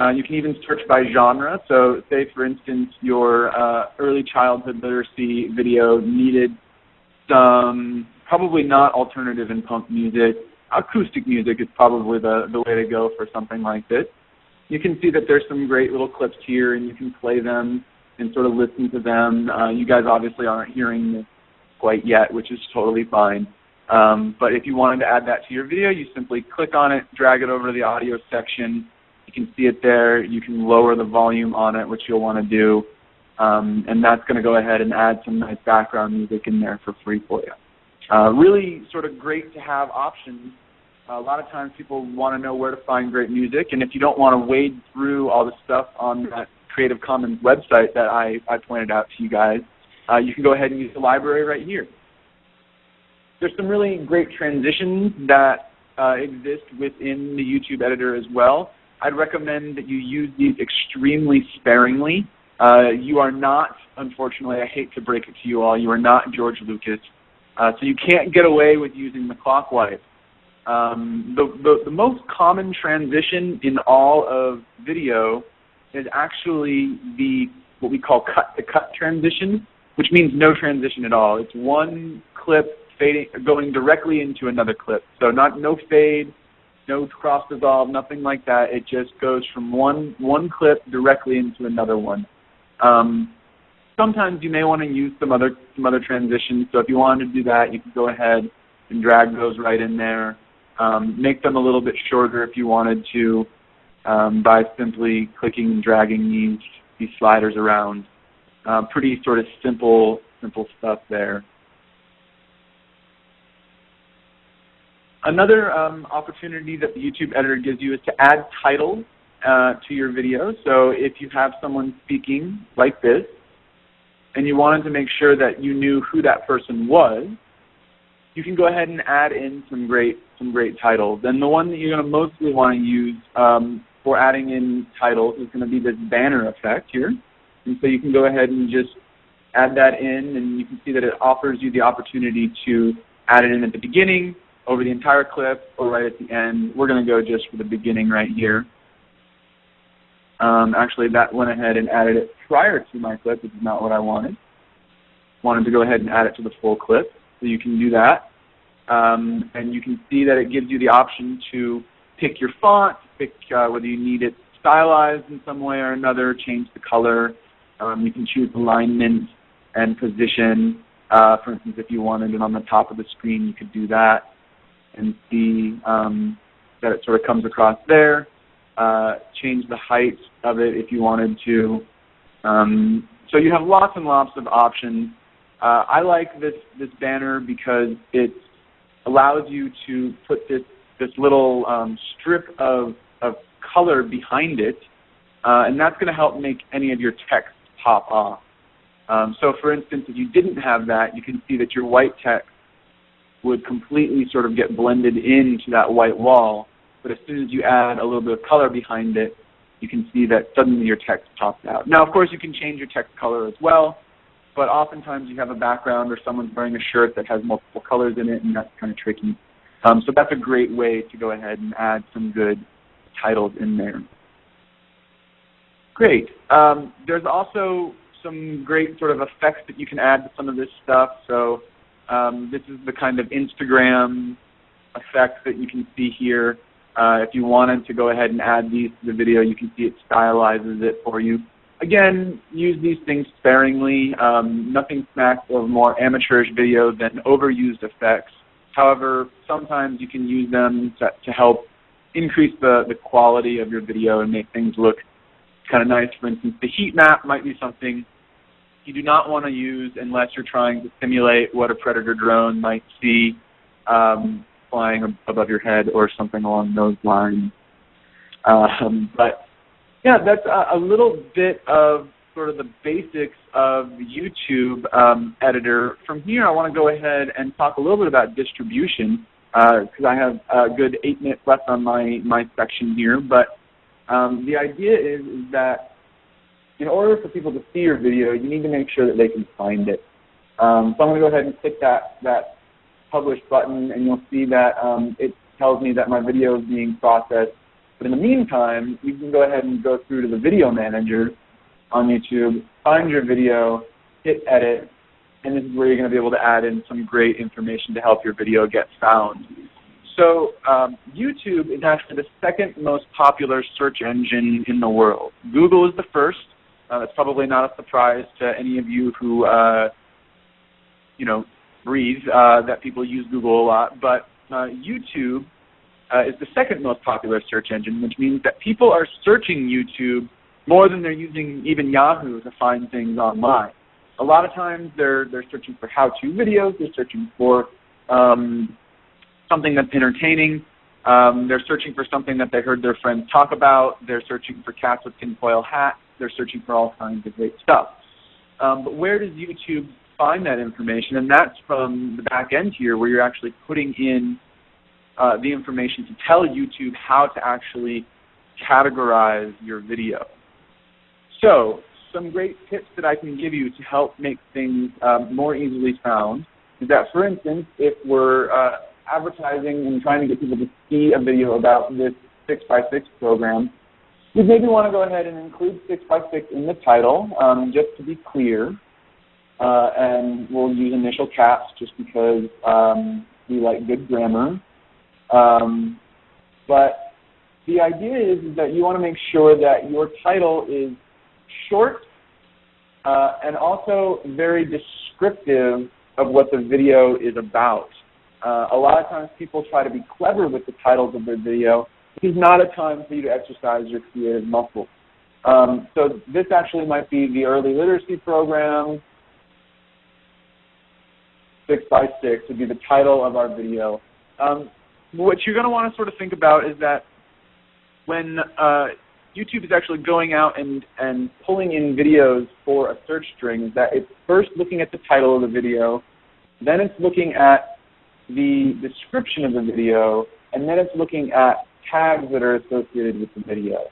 Speaker 3: Uh, you can even search by genre. So say, for instance, your uh, early childhood literacy video needed some, probably not alternative and punk music. Acoustic music is probably the, the way to go for something like this. You can see that there's some great little clips here, and you can play them and sort of listen to them. Uh, you guys obviously aren't hearing this quite yet, which is totally fine. Um, but if you wanted to add that to your video, you simply click on it, drag it over to the audio section, You can see it there. You can lower the volume on it, which you'll want to do. Um, and that's going to go ahead and add some nice background music in there for free for you. Uh, really sort of great to have options. A lot of times people want to know where to find great music, and if you don't want to wade through all the stuff on that Creative Commons website that I, I pointed out to you guys, uh, you can go ahead and use the library right here. There's some really great transitions that uh, exist within the YouTube editor as well. I'd recommend that you use these extremely sparingly. Uh, you are not, unfortunately, I hate to break it to you all, you are not George Lucas. Uh, so you can't get away with using the clock wipe. Um, the, the, the most common transition in all of video is actually the what we call cut to cut transition, which means no transition at all. It's one clip fading going directly into another clip. So not no fade, no cross dissolve, nothing like that. It just goes from one one clip directly into another one. Um, sometimes you may want to use some other some other transitions. So if you wanted to do that, you can go ahead and drag those right in there. um, make them a little bit shorter if you wanted to um, by simply clicking and dragging these, these sliders around. Uh, pretty sort of simple, simple stuff there. Another um, opportunity that the YouTube editor gives you is to add titles uh, to your video. So if you have someone speaking like this, and you wanted to make sure that you knew who that person was, you can go ahead and add in some great some great titles. And the one that you're going to mostly want to use um, for adding in titles is going to be this banner effect here. And so you can go ahead and just add that in, and you can see that it offers you the opportunity to add it in at the beginning, over the entire clip, or right at the end. We're going to go just for the beginning right here. Um, actually, that went ahead and added it prior to my clip, which is not what I wanted. Wanted to go ahead and add it to the full clip. So you can do that. Um, and you can see that it gives you the option to pick your font, pick uh, whether you need it stylized in some way or another, change the color. Um, you can choose alignment and position. Uh, for instance, if you wanted it on the top of the screen, you could do that and see um, that it sort of comes across there. Uh, change the height of it if you wanted to. Um, so you have lots and lots of options. Uh, I like this this banner because it allows you to put this this little um, strip of of color behind it, uh, and that's going to help make any of your text pop off. Um, so, for instance, if you didn't have that, you can see that your white text would completely sort of get blended into that white wall. But as soon as you add a little bit of color behind it, you can see that suddenly your text pops out. Now, of course, you can change your text color as well, but oftentimes you have a background or someone's wearing a shirt that has multiple colors in it, and that's kind of tricky. Um, so that's a great way to go ahead and add some good titles in there. Great. Um, there's also some great sort of effects that you can add to some of this stuff. So um, this is the kind of Instagram effect that you can see here. Uh, if you wanted to go ahead and add these to the video, you can see it stylizes it for you. Again, use these things sparingly. Um, nothing smacks of more amateurish video than overused effects. However, sometimes you can use them to, to help increase the, the quality of your video and make things look kind of nice. For instance, the heat map might be something you do not want to use unless you're trying to simulate what a predator drone might see um, flying above your head or something along those lines. Um, but yeah, that's a, a, little bit of sort of the basics of YouTube um, editor. From here, I want to go ahead and talk a little bit about distribution because uh, I have a good eight minutes left on my, my section here. But um, the idea is, is that in order for people to see your video, you need to make sure that they can find it. Um, so I'm going to go ahead and click that, that publish button and you'll see that um, it tells me that my video is being processed. But in the meantime, you can go ahead and go through to the video manager on YouTube, find your video, hit edit, and this is where you're going to be able to add in some great information to help your video get found. So um, YouTube is actually the second most popular search engine in the world. Google is the first. Uh, that's probably not a surprise to any of you who, uh, you know, breathe uh, that people use Google a lot, but uh, YouTube uh, is the second most popular search engine, which means that people are searching YouTube more than they're using even Yahoo to find things online. A lot of times they're they're searching for how-to videos, they're searching for um, something that's entertaining, um, they're searching for something that they heard their friends talk about, they're searching for cats with tinfoil hats, they're searching for all kinds of great stuff. Um, but where does YouTube find that information, and that's from the back end here where you're actually putting in uh, the information to tell YouTube how to actually categorize your video. So some great tips that I can give you to help make things um, more easily found is that, for instance, if we're uh, advertising and trying to get people to see a video about this 6x6 program, we maybe want to go ahead and include 6x6 in the title, um, just to be clear uh, and we'll use initial caps just because um, we like good grammar. Um, but the idea is, is that you want to make sure that your title is short uh, and also very descriptive of what the video is about. Uh, a lot of times people try to be clever with the titles of their video. This is not a time for you to exercise your creative muscles. Um, so this actually might be the early literacy program. Six by six would be the title of our video. Um, what you're going to want to sort of think about is that when uh, YouTube is actually going out and, and pulling in videos for a search string, that it's first looking at the title of the video, then it's looking at the description of the video, and then it's looking at tags that are associated with the video.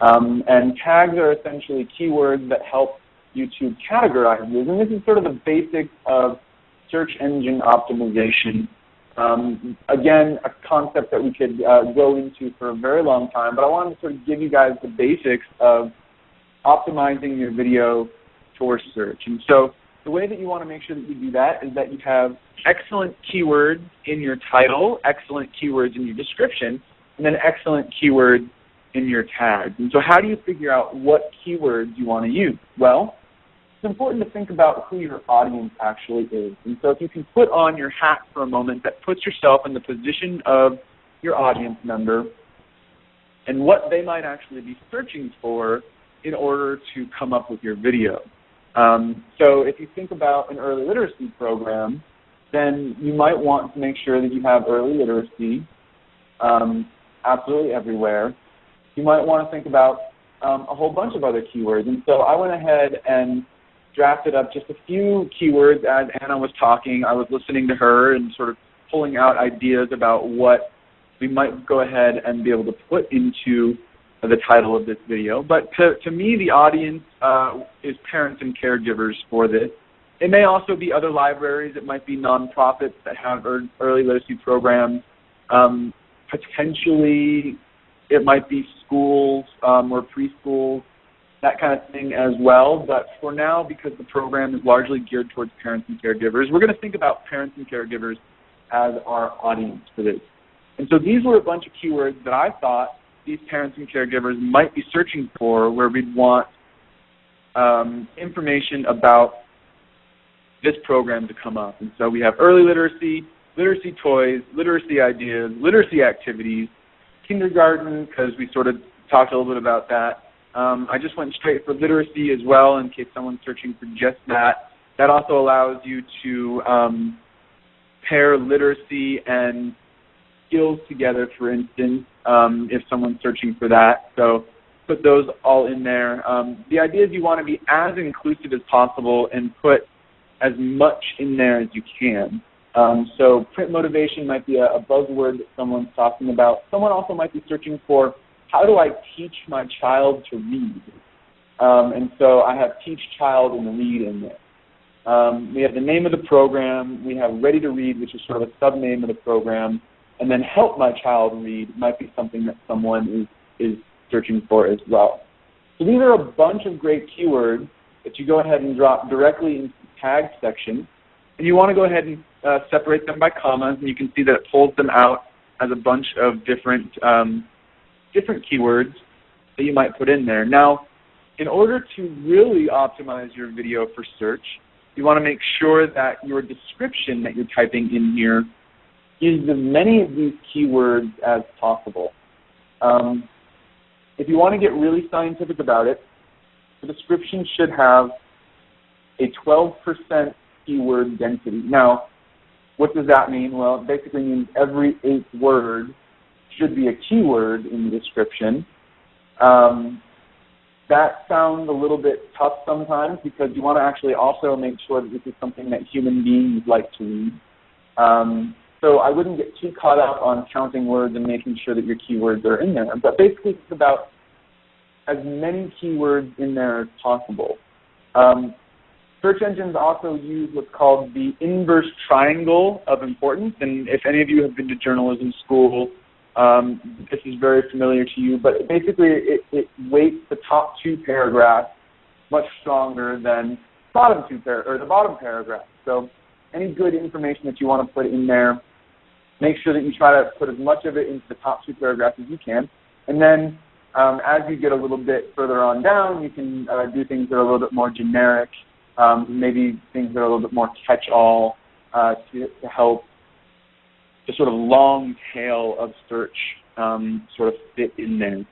Speaker 3: Um, and tags are essentially keywords that help YouTube categorize these. And this is sort of the basics of search engine optimization. Um, again, a concept that we could uh, go into for a very long time, but I wanted to sort of give you guys the basics of optimizing your video for search. And so the way that you want to make sure that you do that is that you have excellent keywords in your title, excellent keywords in your description, and then excellent keywords in your tags. And so how do you figure out what keywords you want to use? Well, it's important to think about who your audience actually is. And so if you can put on your hat for a moment that puts yourself in the position of your audience member and what they might actually be searching for in order to come up with your video. Um, so if you think about an early literacy program, then you might want to make sure that you have early literacy um, absolutely everywhere. You might want to think about um, a whole bunch of other keywords. And so I went ahead and drafted up just a few keywords as Anna was talking. I was listening to her and sort of pulling out ideas about what we might go ahead and be able to put into the title of this video. But to, to me, the audience uh, is parents and caregivers for this. It may also be other libraries. It might be nonprofits that have early literacy programs. Um, potentially, it might be schools um, or preschools, that kind of thing as well. But for now, because the program is largely geared towards parents and caregivers, we're going to think about parents and caregivers as our audience for this. And so these were a bunch of keywords that I thought these parents and caregivers might be searching for where we'd want um, information about this program to come up. And so we have early literacy, literacy toys, literacy ideas, literacy activities, kindergarten, because we sort of talked a little bit about that. Um, I just went straight for literacy as well in case someone's searching for just that. That also allows you to um, pair literacy and skills together, for instance, um, if someone's searching for that. So put those all in there. Um, the idea is you want to be as inclusive as possible and put as much in there as you can. Um, so print motivation might be a, a buzzword that someone's talking about. Someone also might be searching for how do I teach my child to read? Um, and so I have teach child and read in there. Um, we have the name of the program. We have ready to read, which is sort of a sub-name of the program. And then help my child read might be something that someone is, is searching for as well. So these are a bunch of great keywords that you go ahead and drop directly into the tag section. And you want to go ahead and uh, separate them by commas, and you can see that it pulls them out as a bunch of different um, different keywords that you might put in there. Now, in order to really optimize your video for search, you want to make sure that your description that you're typing in here uses as many of these keywords as possible. Um, if you want to get really scientific about it, the description should have a 12% keyword density. Now, what does that mean? Well, it basically means every eighth word should be a keyword in the description. Um, that sounds a little bit tough sometimes because you want to actually also make sure that this is something that human beings like to read. Um, so I wouldn't get too caught up on counting words and making sure that your keywords are in there. But basically, it's about as many keywords in there as possible. Um, search engines also use what's called the inverse triangle of importance. And if any of you have been to journalism school, um, this is very familiar to you, but basically it, it weights the top two paragraphs much stronger than bottom two par- or the bottom paragraph. So any good information that you want to put in there, make sure that you try to put as much of it into the top two paragraphs as you can. And then um, as you get a little bit further on down, you can uh, do things that are a little bit more generic, um, maybe things that are a little bit more catch-all uh, to, to help the sort of long tail of search um, sort of fit in there.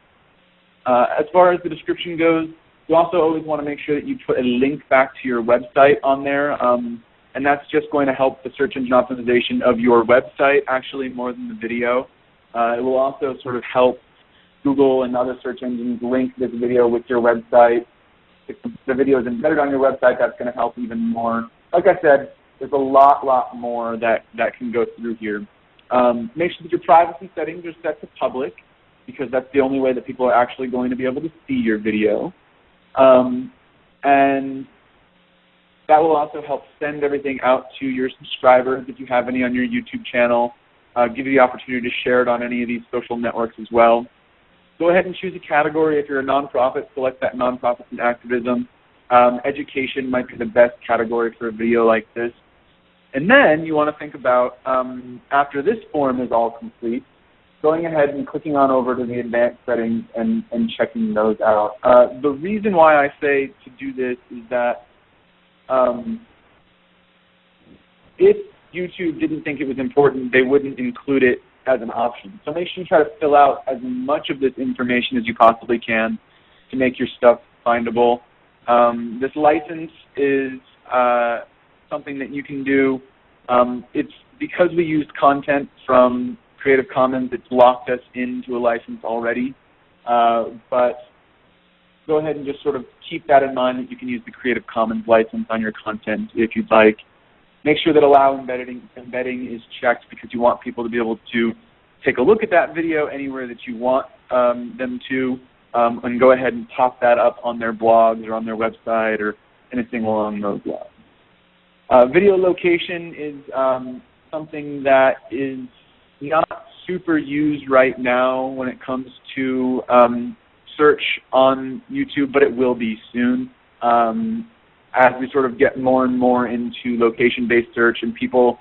Speaker 3: Uh, as far as the description goes, you also always want to make sure that you put a link back to your website on there, um, and that's just going to help the search engine optimization of your website actually more than the video. Uh, it will also sort of help Google and other search engines link this video with your website. If the video is embedded on your website, that's going to help even more. Like I said, there's a lot, lot more that, that can go through here. Um, make sure that your privacy settings are set to public because that's the only way that people are actually going to be able to see your video. Um, and that will also help send everything out to your subscribers if you have any on your YouTube channel. Uh, give you the opportunity to share it on any of these social networks as well. Go ahead and choose a category. If you're a nonprofit, select that nonprofit and activism. Um, education might be the best category for a video like this. And then you want to think about, um, after this form is all complete, going ahead and clicking on over to the advanced settings and, and checking those out. Uh, the reason why I say to do this is that um, if YouTube didn't think it was important, they wouldn't include it as an option. So make sure you try to fill out as much of this information as you possibly can to make your stuff findable. Um, this license is uh, something that you can do. Um, it's because we used content from Creative Commons, it's locked us into a license already. Uh, but go ahead and just sort of keep that in mind that you can use the Creative Commons license on your content if you'd like. Make sure that allow embedding, embedding is checked because you want people to be able to take a look at that video anywhere that you want um, them to um, and go ahead and pop that up on their blogs or on their website or anything along those lines. Uh, video location is um, something that is not super used right now when it comes to um, search on YouTube, but it will be soon. Um, as we sort of get more and more into location-based search and people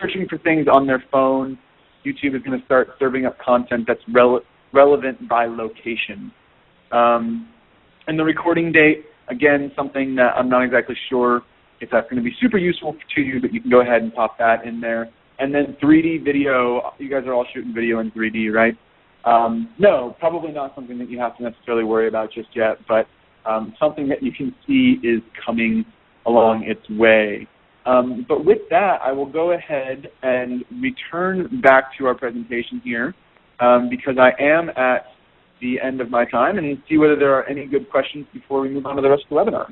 Speaker 3: searching for things on their phone, YouTube is going to start serving up content that's rele relevant by location. Um, and the recording date, again, something that I'm not exactly sure if that's going to be super useful to you, but you can go ahead and pop that in there. And then 3D video, you guys are all shooting video in 3D, right? Um, no, probably not something that you have to necessarily worry about just yet, but um, something that you can see is coming along its way. Um, but with that, I will go ahead and return back to our presentation here um, because I am at the end of my time and see whether there are any good questions before we move on to the rest of the webinar.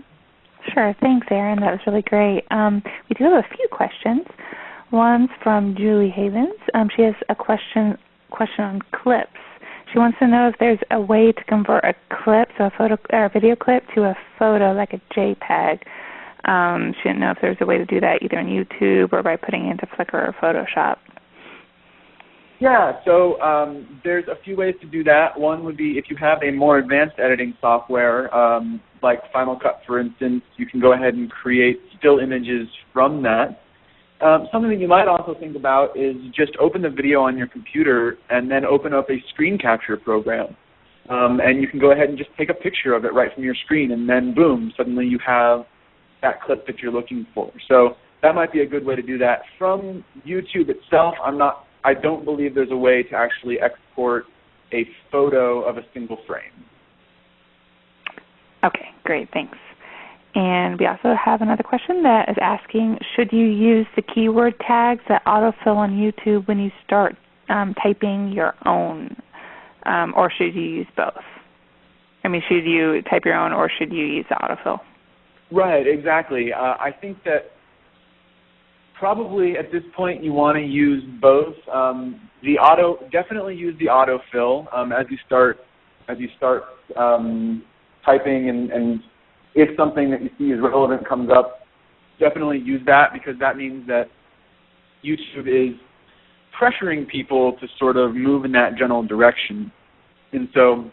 Speaker 1: Sure. Thanks, Aaron. That was really great. Um, we do have a few questions. One's from Julie Havens. Um, she has a question question on clips. She wants to know if there's a way to convert a clip, so a photo or a video clip, to a photo like a JPEG. Um, she didn't know if there's a way to do that either on YouTube or by putting it into Flickr or Photoshop.
Speaker 3: Yeah, so um, there's a few ways to do that. One would be if you have a more advanced editing software, um, like Final Cut, for instance, you can go ahead and create still images from that. Um, something that you might also think about is just open the video on your computer and then open up a screen capture program. Um, and you can go ahead and just take a picture of it right from your screen, and then boom, suddenly you have that clip that you're looking for. So that might be a good way to do that. From YouTube itself, I'm not I don't believe there's a way to actually export a photo of a single frame.
Speaker 1: Okay, great, thanks. And we also have another question that is asking, should you use the keyword tags that autofill on YouTube when you start um, typing your own, um, or should you use both? I mean, should you type your own or should you use the autofill?
Speaker 3: Right, exactly. Uh, I think that probably at this point you want to use both. Um, the auto definitely use the autofill um, as you start as you start um, typing and, and if something that you see is relevant comes up, definitely use that because that means that YouTube is pressuring people to sort of move in that general direction. And so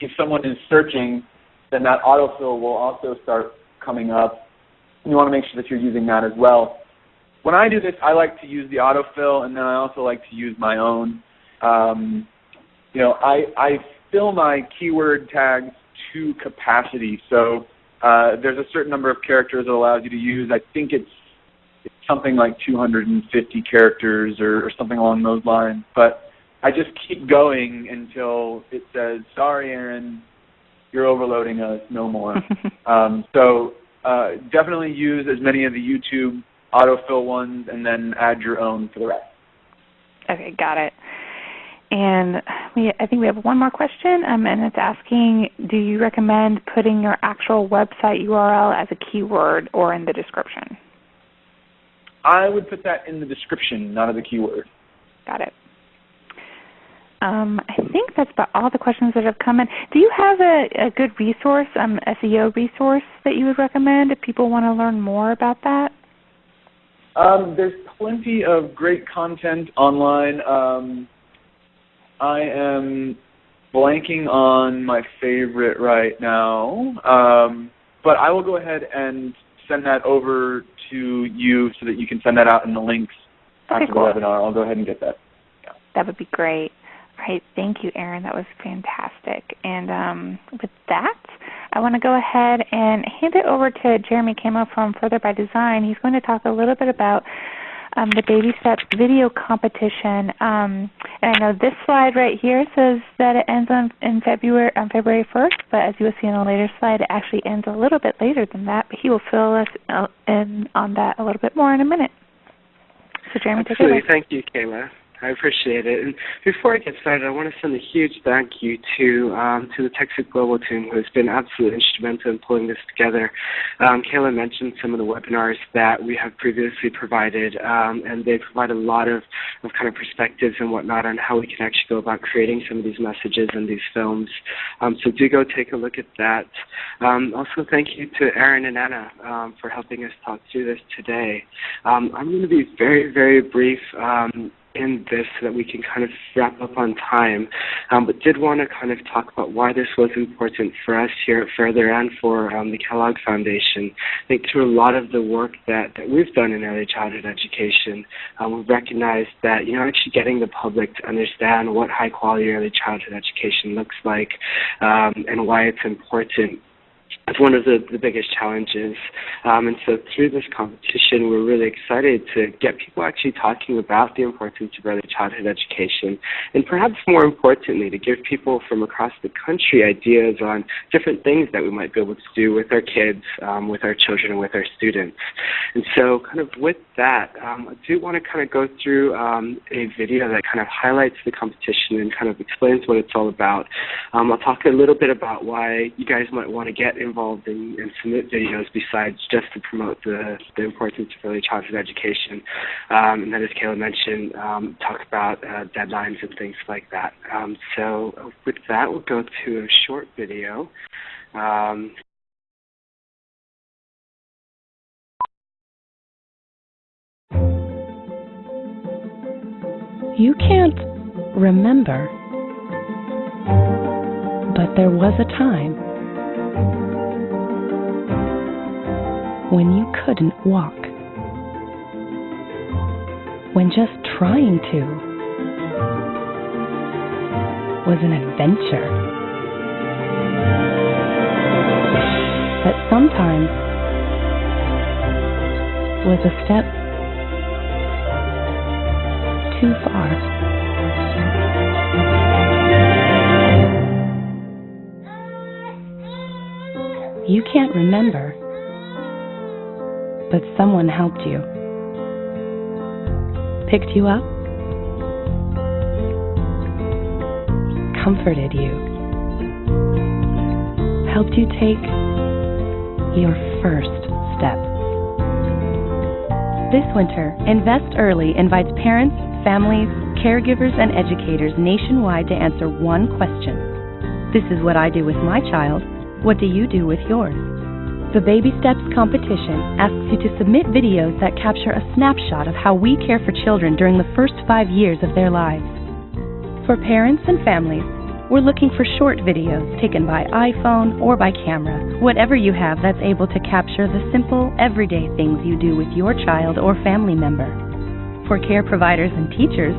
Speaker 3: if someone is searching, then that autofill will also start coming up. You want to make sure that you're using that as well when I do this, I like to use the autofill, and then I also like to use my own. Um, you know, I, I fill my keyword tags to capacity. So uh, there's a certain number of characters it allows you to use. I think it's it's something like 250 characters or, or something along those lines. But I just keep going until it says, "Sorry, Aaron, you're overloading us. No more." um, so uh, definitely use as many of the YouTube autofill ones, and then add your own for the rest.
Speaker 1: Okay, got it. And we, I think we have one more question, um, and it's asking, do you recommend putting your actual website URL as a keyword or in the description?
Speaker 3: I would put that in the description, not as a keyword.
Speaker 1: Got it. Um, I think that's about all the questions that have come in. Do you have a, a good resource, um, SEO resource that you would recommend if people want to learn more about that?
Speaker 3: Um, there's plenty of great content online. Um, I am blanking on my favorite right now, um, but I will go ahead and send that over to you so that you can send that out in the links
Speaker 1: okay,
Speaker 3: after
Speaker 1: cool.
Speaker 3: the webinar. I'll go ahead and get that.
Speaker 1: Yeah. That would be great. All right, thank you, Aaron. That was fantastic. And um, with that, I want to go ahead and hand it over to Jeremy Camo from Further by Design. He's going to talk a little bit about um, the Baby Steps video competition. Um, and I know this slide right here says that it ends on in February on February 1st, but as you will see in a later slide, it actually ends a little bit later than that. But he will fill us uh, in on that a little bit more in a minute. So Jeremy,
Speaker 4: Absolutely.
Speaker 1: take it away.
Speaker 4: Thank you, Kayla. I appreciate it. And before I get started, I want to send a huge thank you to um, to the TechSoup Global team, who has been absolutely instrumental in pulling this together. Um, Kayla mentioned some of the webinars that we have previously provided, um, and they provide a lot of, of kind of perspectives and whatnot on how we can actually go about creating some of these messages and these films. Um, so do go take a look at that. Um, also, thank you to Aaron and Anna um, for helping us talk through this today. I'm going to be very, very brief in this so that we can kind of wrap up on time. Um, but did want to kind of talk about why this was important for us here at Further and for um, the Kellogg Foundation. I think through a lot of the work that, that we've done in early childhood education, um, we've recognized that, you know, actually getting the public to understand what high quality early childhood education looks like um, and why it's important it's one of the, the biggest challenges. Um, and so through this competition, we're really excited to get people actually talking about the importance of early childhood education, and perhaps more importantly, to give people from across the country ideas on different things that we might be able to do with our kids, um, with our children, and with our students. And so kind of with that, um, I do want to kind of go through um, a video that kind of highlights the competition and kind of explains what it's all about. Um, I'll talk a little bit about why you guys might want to get involved in, in submit videos besides just to promote the, the importance of early childhood education. Um, and then as Kayla mentioned, um, talk about uh, deadlines and things like that. Um, so with that, we'll go to a short video. Um,
Speaker 5: You can't remember, but there was a time when you couldn't walk. When just trying to was an adventure. But sometimes was a step too far. You can't remember, but someone helped you. Picked you up, comforted you, helped you take your first step. This winter, Invest Early invites parents, families, caregivers, and educators nationwide to answer one question. This is what I do with my child. What do you do with yours? The Baby Steps competition asks you to submit videos that capture a snapshot of how we care for children during the first five years of their lives. For parents and families, we're looking for short videos taken by iPhone or by camera, whatever you have that's able to capture the simple, everyday things you do with your child or family member. For care providers and teachers,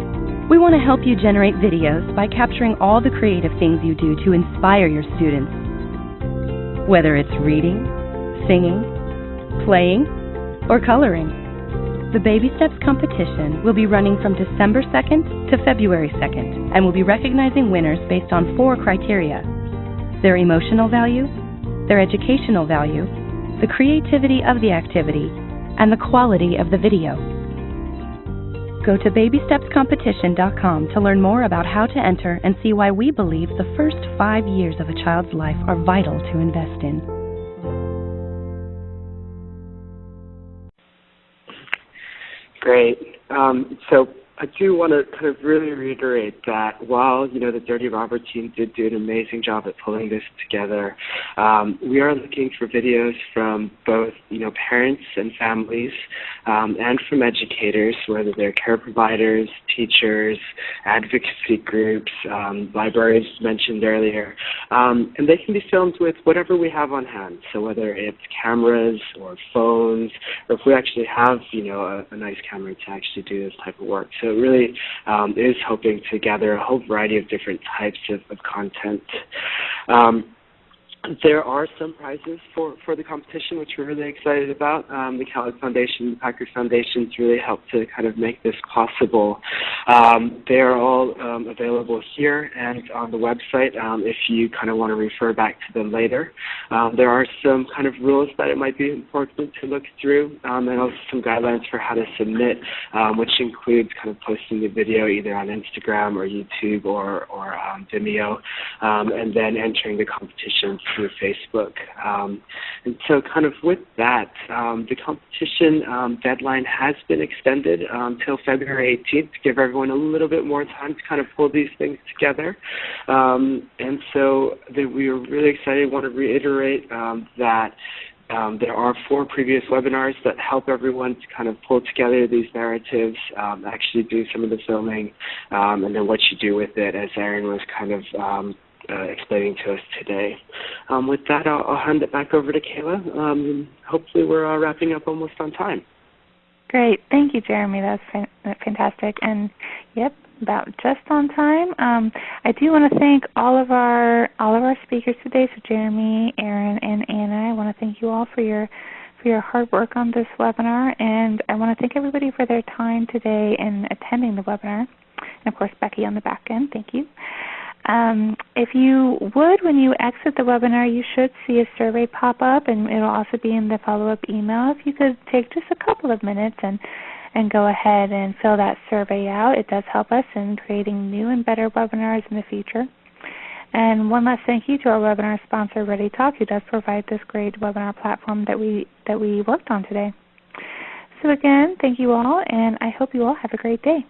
Speaker 5: we want to help you generate videos by capturing all the creative things you do to inspire your students. Whether it's reading, singing, playing, or coloring. The Baby Steps competition will be running from December 2nd to February 2nd and will be recognizing winners based on four criteria their emotional value, their educational value, the creativity of the activity, and the quality of the video. Go to babystepscompetition.com to learn more about how to enter and see why we believe the first five years of a child's life are vital to invest in.
Speaker 4: Great. Um, so I do want to kind of really reiterate that while you know the Dirty Robber team did do an amazing job at pulling this together, um, we are looking for videos from both you know parents and families, um, and from educators, whether they're care providers, teachers, advocacy groups, um, libraries mentioned earlier, um, and they can be filmed with whatever we have on hand. So whether it's cameras or phones, or if we actually have you know a, a nice camera to actually do this type of work. So so it really um, is hoping to gather a whole variety of different types of, of content. Um, there are some prizes for, for the competition, which we're really excited about. Um, the Kellogg Foundation, the Packard Foundations really helped to kind of make this possible. Um, they are all um, available here and on the website um, if you kind of want to refer back to them later. Um, there are some kind of rules that it might be important to look through um, and also some guidelines for how to submit, which includes kind of posting the video either on Instagram or YouTube or, or Vimeo, and then entering the competition through Facebook. Um, and so, kind of with that, um, the competition um, deadline has been extended until um, February 18th to give everyone a little bit more time to kind of pull these things together. Um, and so, the, we are really excited. Want to reiterate that. Um, there are four previous webinars that help everyone to kind of pull together these narratives, um, actually do some of the filming, um, and then what you do with it, as Aaron was kind of uh, explaining to us today. Um, with that, I'll, I'll, hand it back over to Kayla. Um, hopefully, we're uh, wrapping up almost on time.
Speaker 1: Great, thank you, Jeremy. That's fantastic. And yep, about just on time. Um, I do want to thank all of our all of our speakers today. So Jeremy, Aaron, and Anna. I want to thank you all for your for your hard work on this webinar, and I want to thank everybody for their time today in attending the webinar. And of course, Becky on the back end. Thank you. Um, if you would, when you exit the webinar, you should see a survey pop up, and it'll also be in the follow-up email. If you could take just a couple of minutes and and go ahead and fill that survey out, it does help us in creating new and better webinars in the future. And one last thank you to our webinar sponsor, ReadyTalk, who does provide this great webinar platform that we that we worked on today. So again, thank you all, and I hope you all have a great day.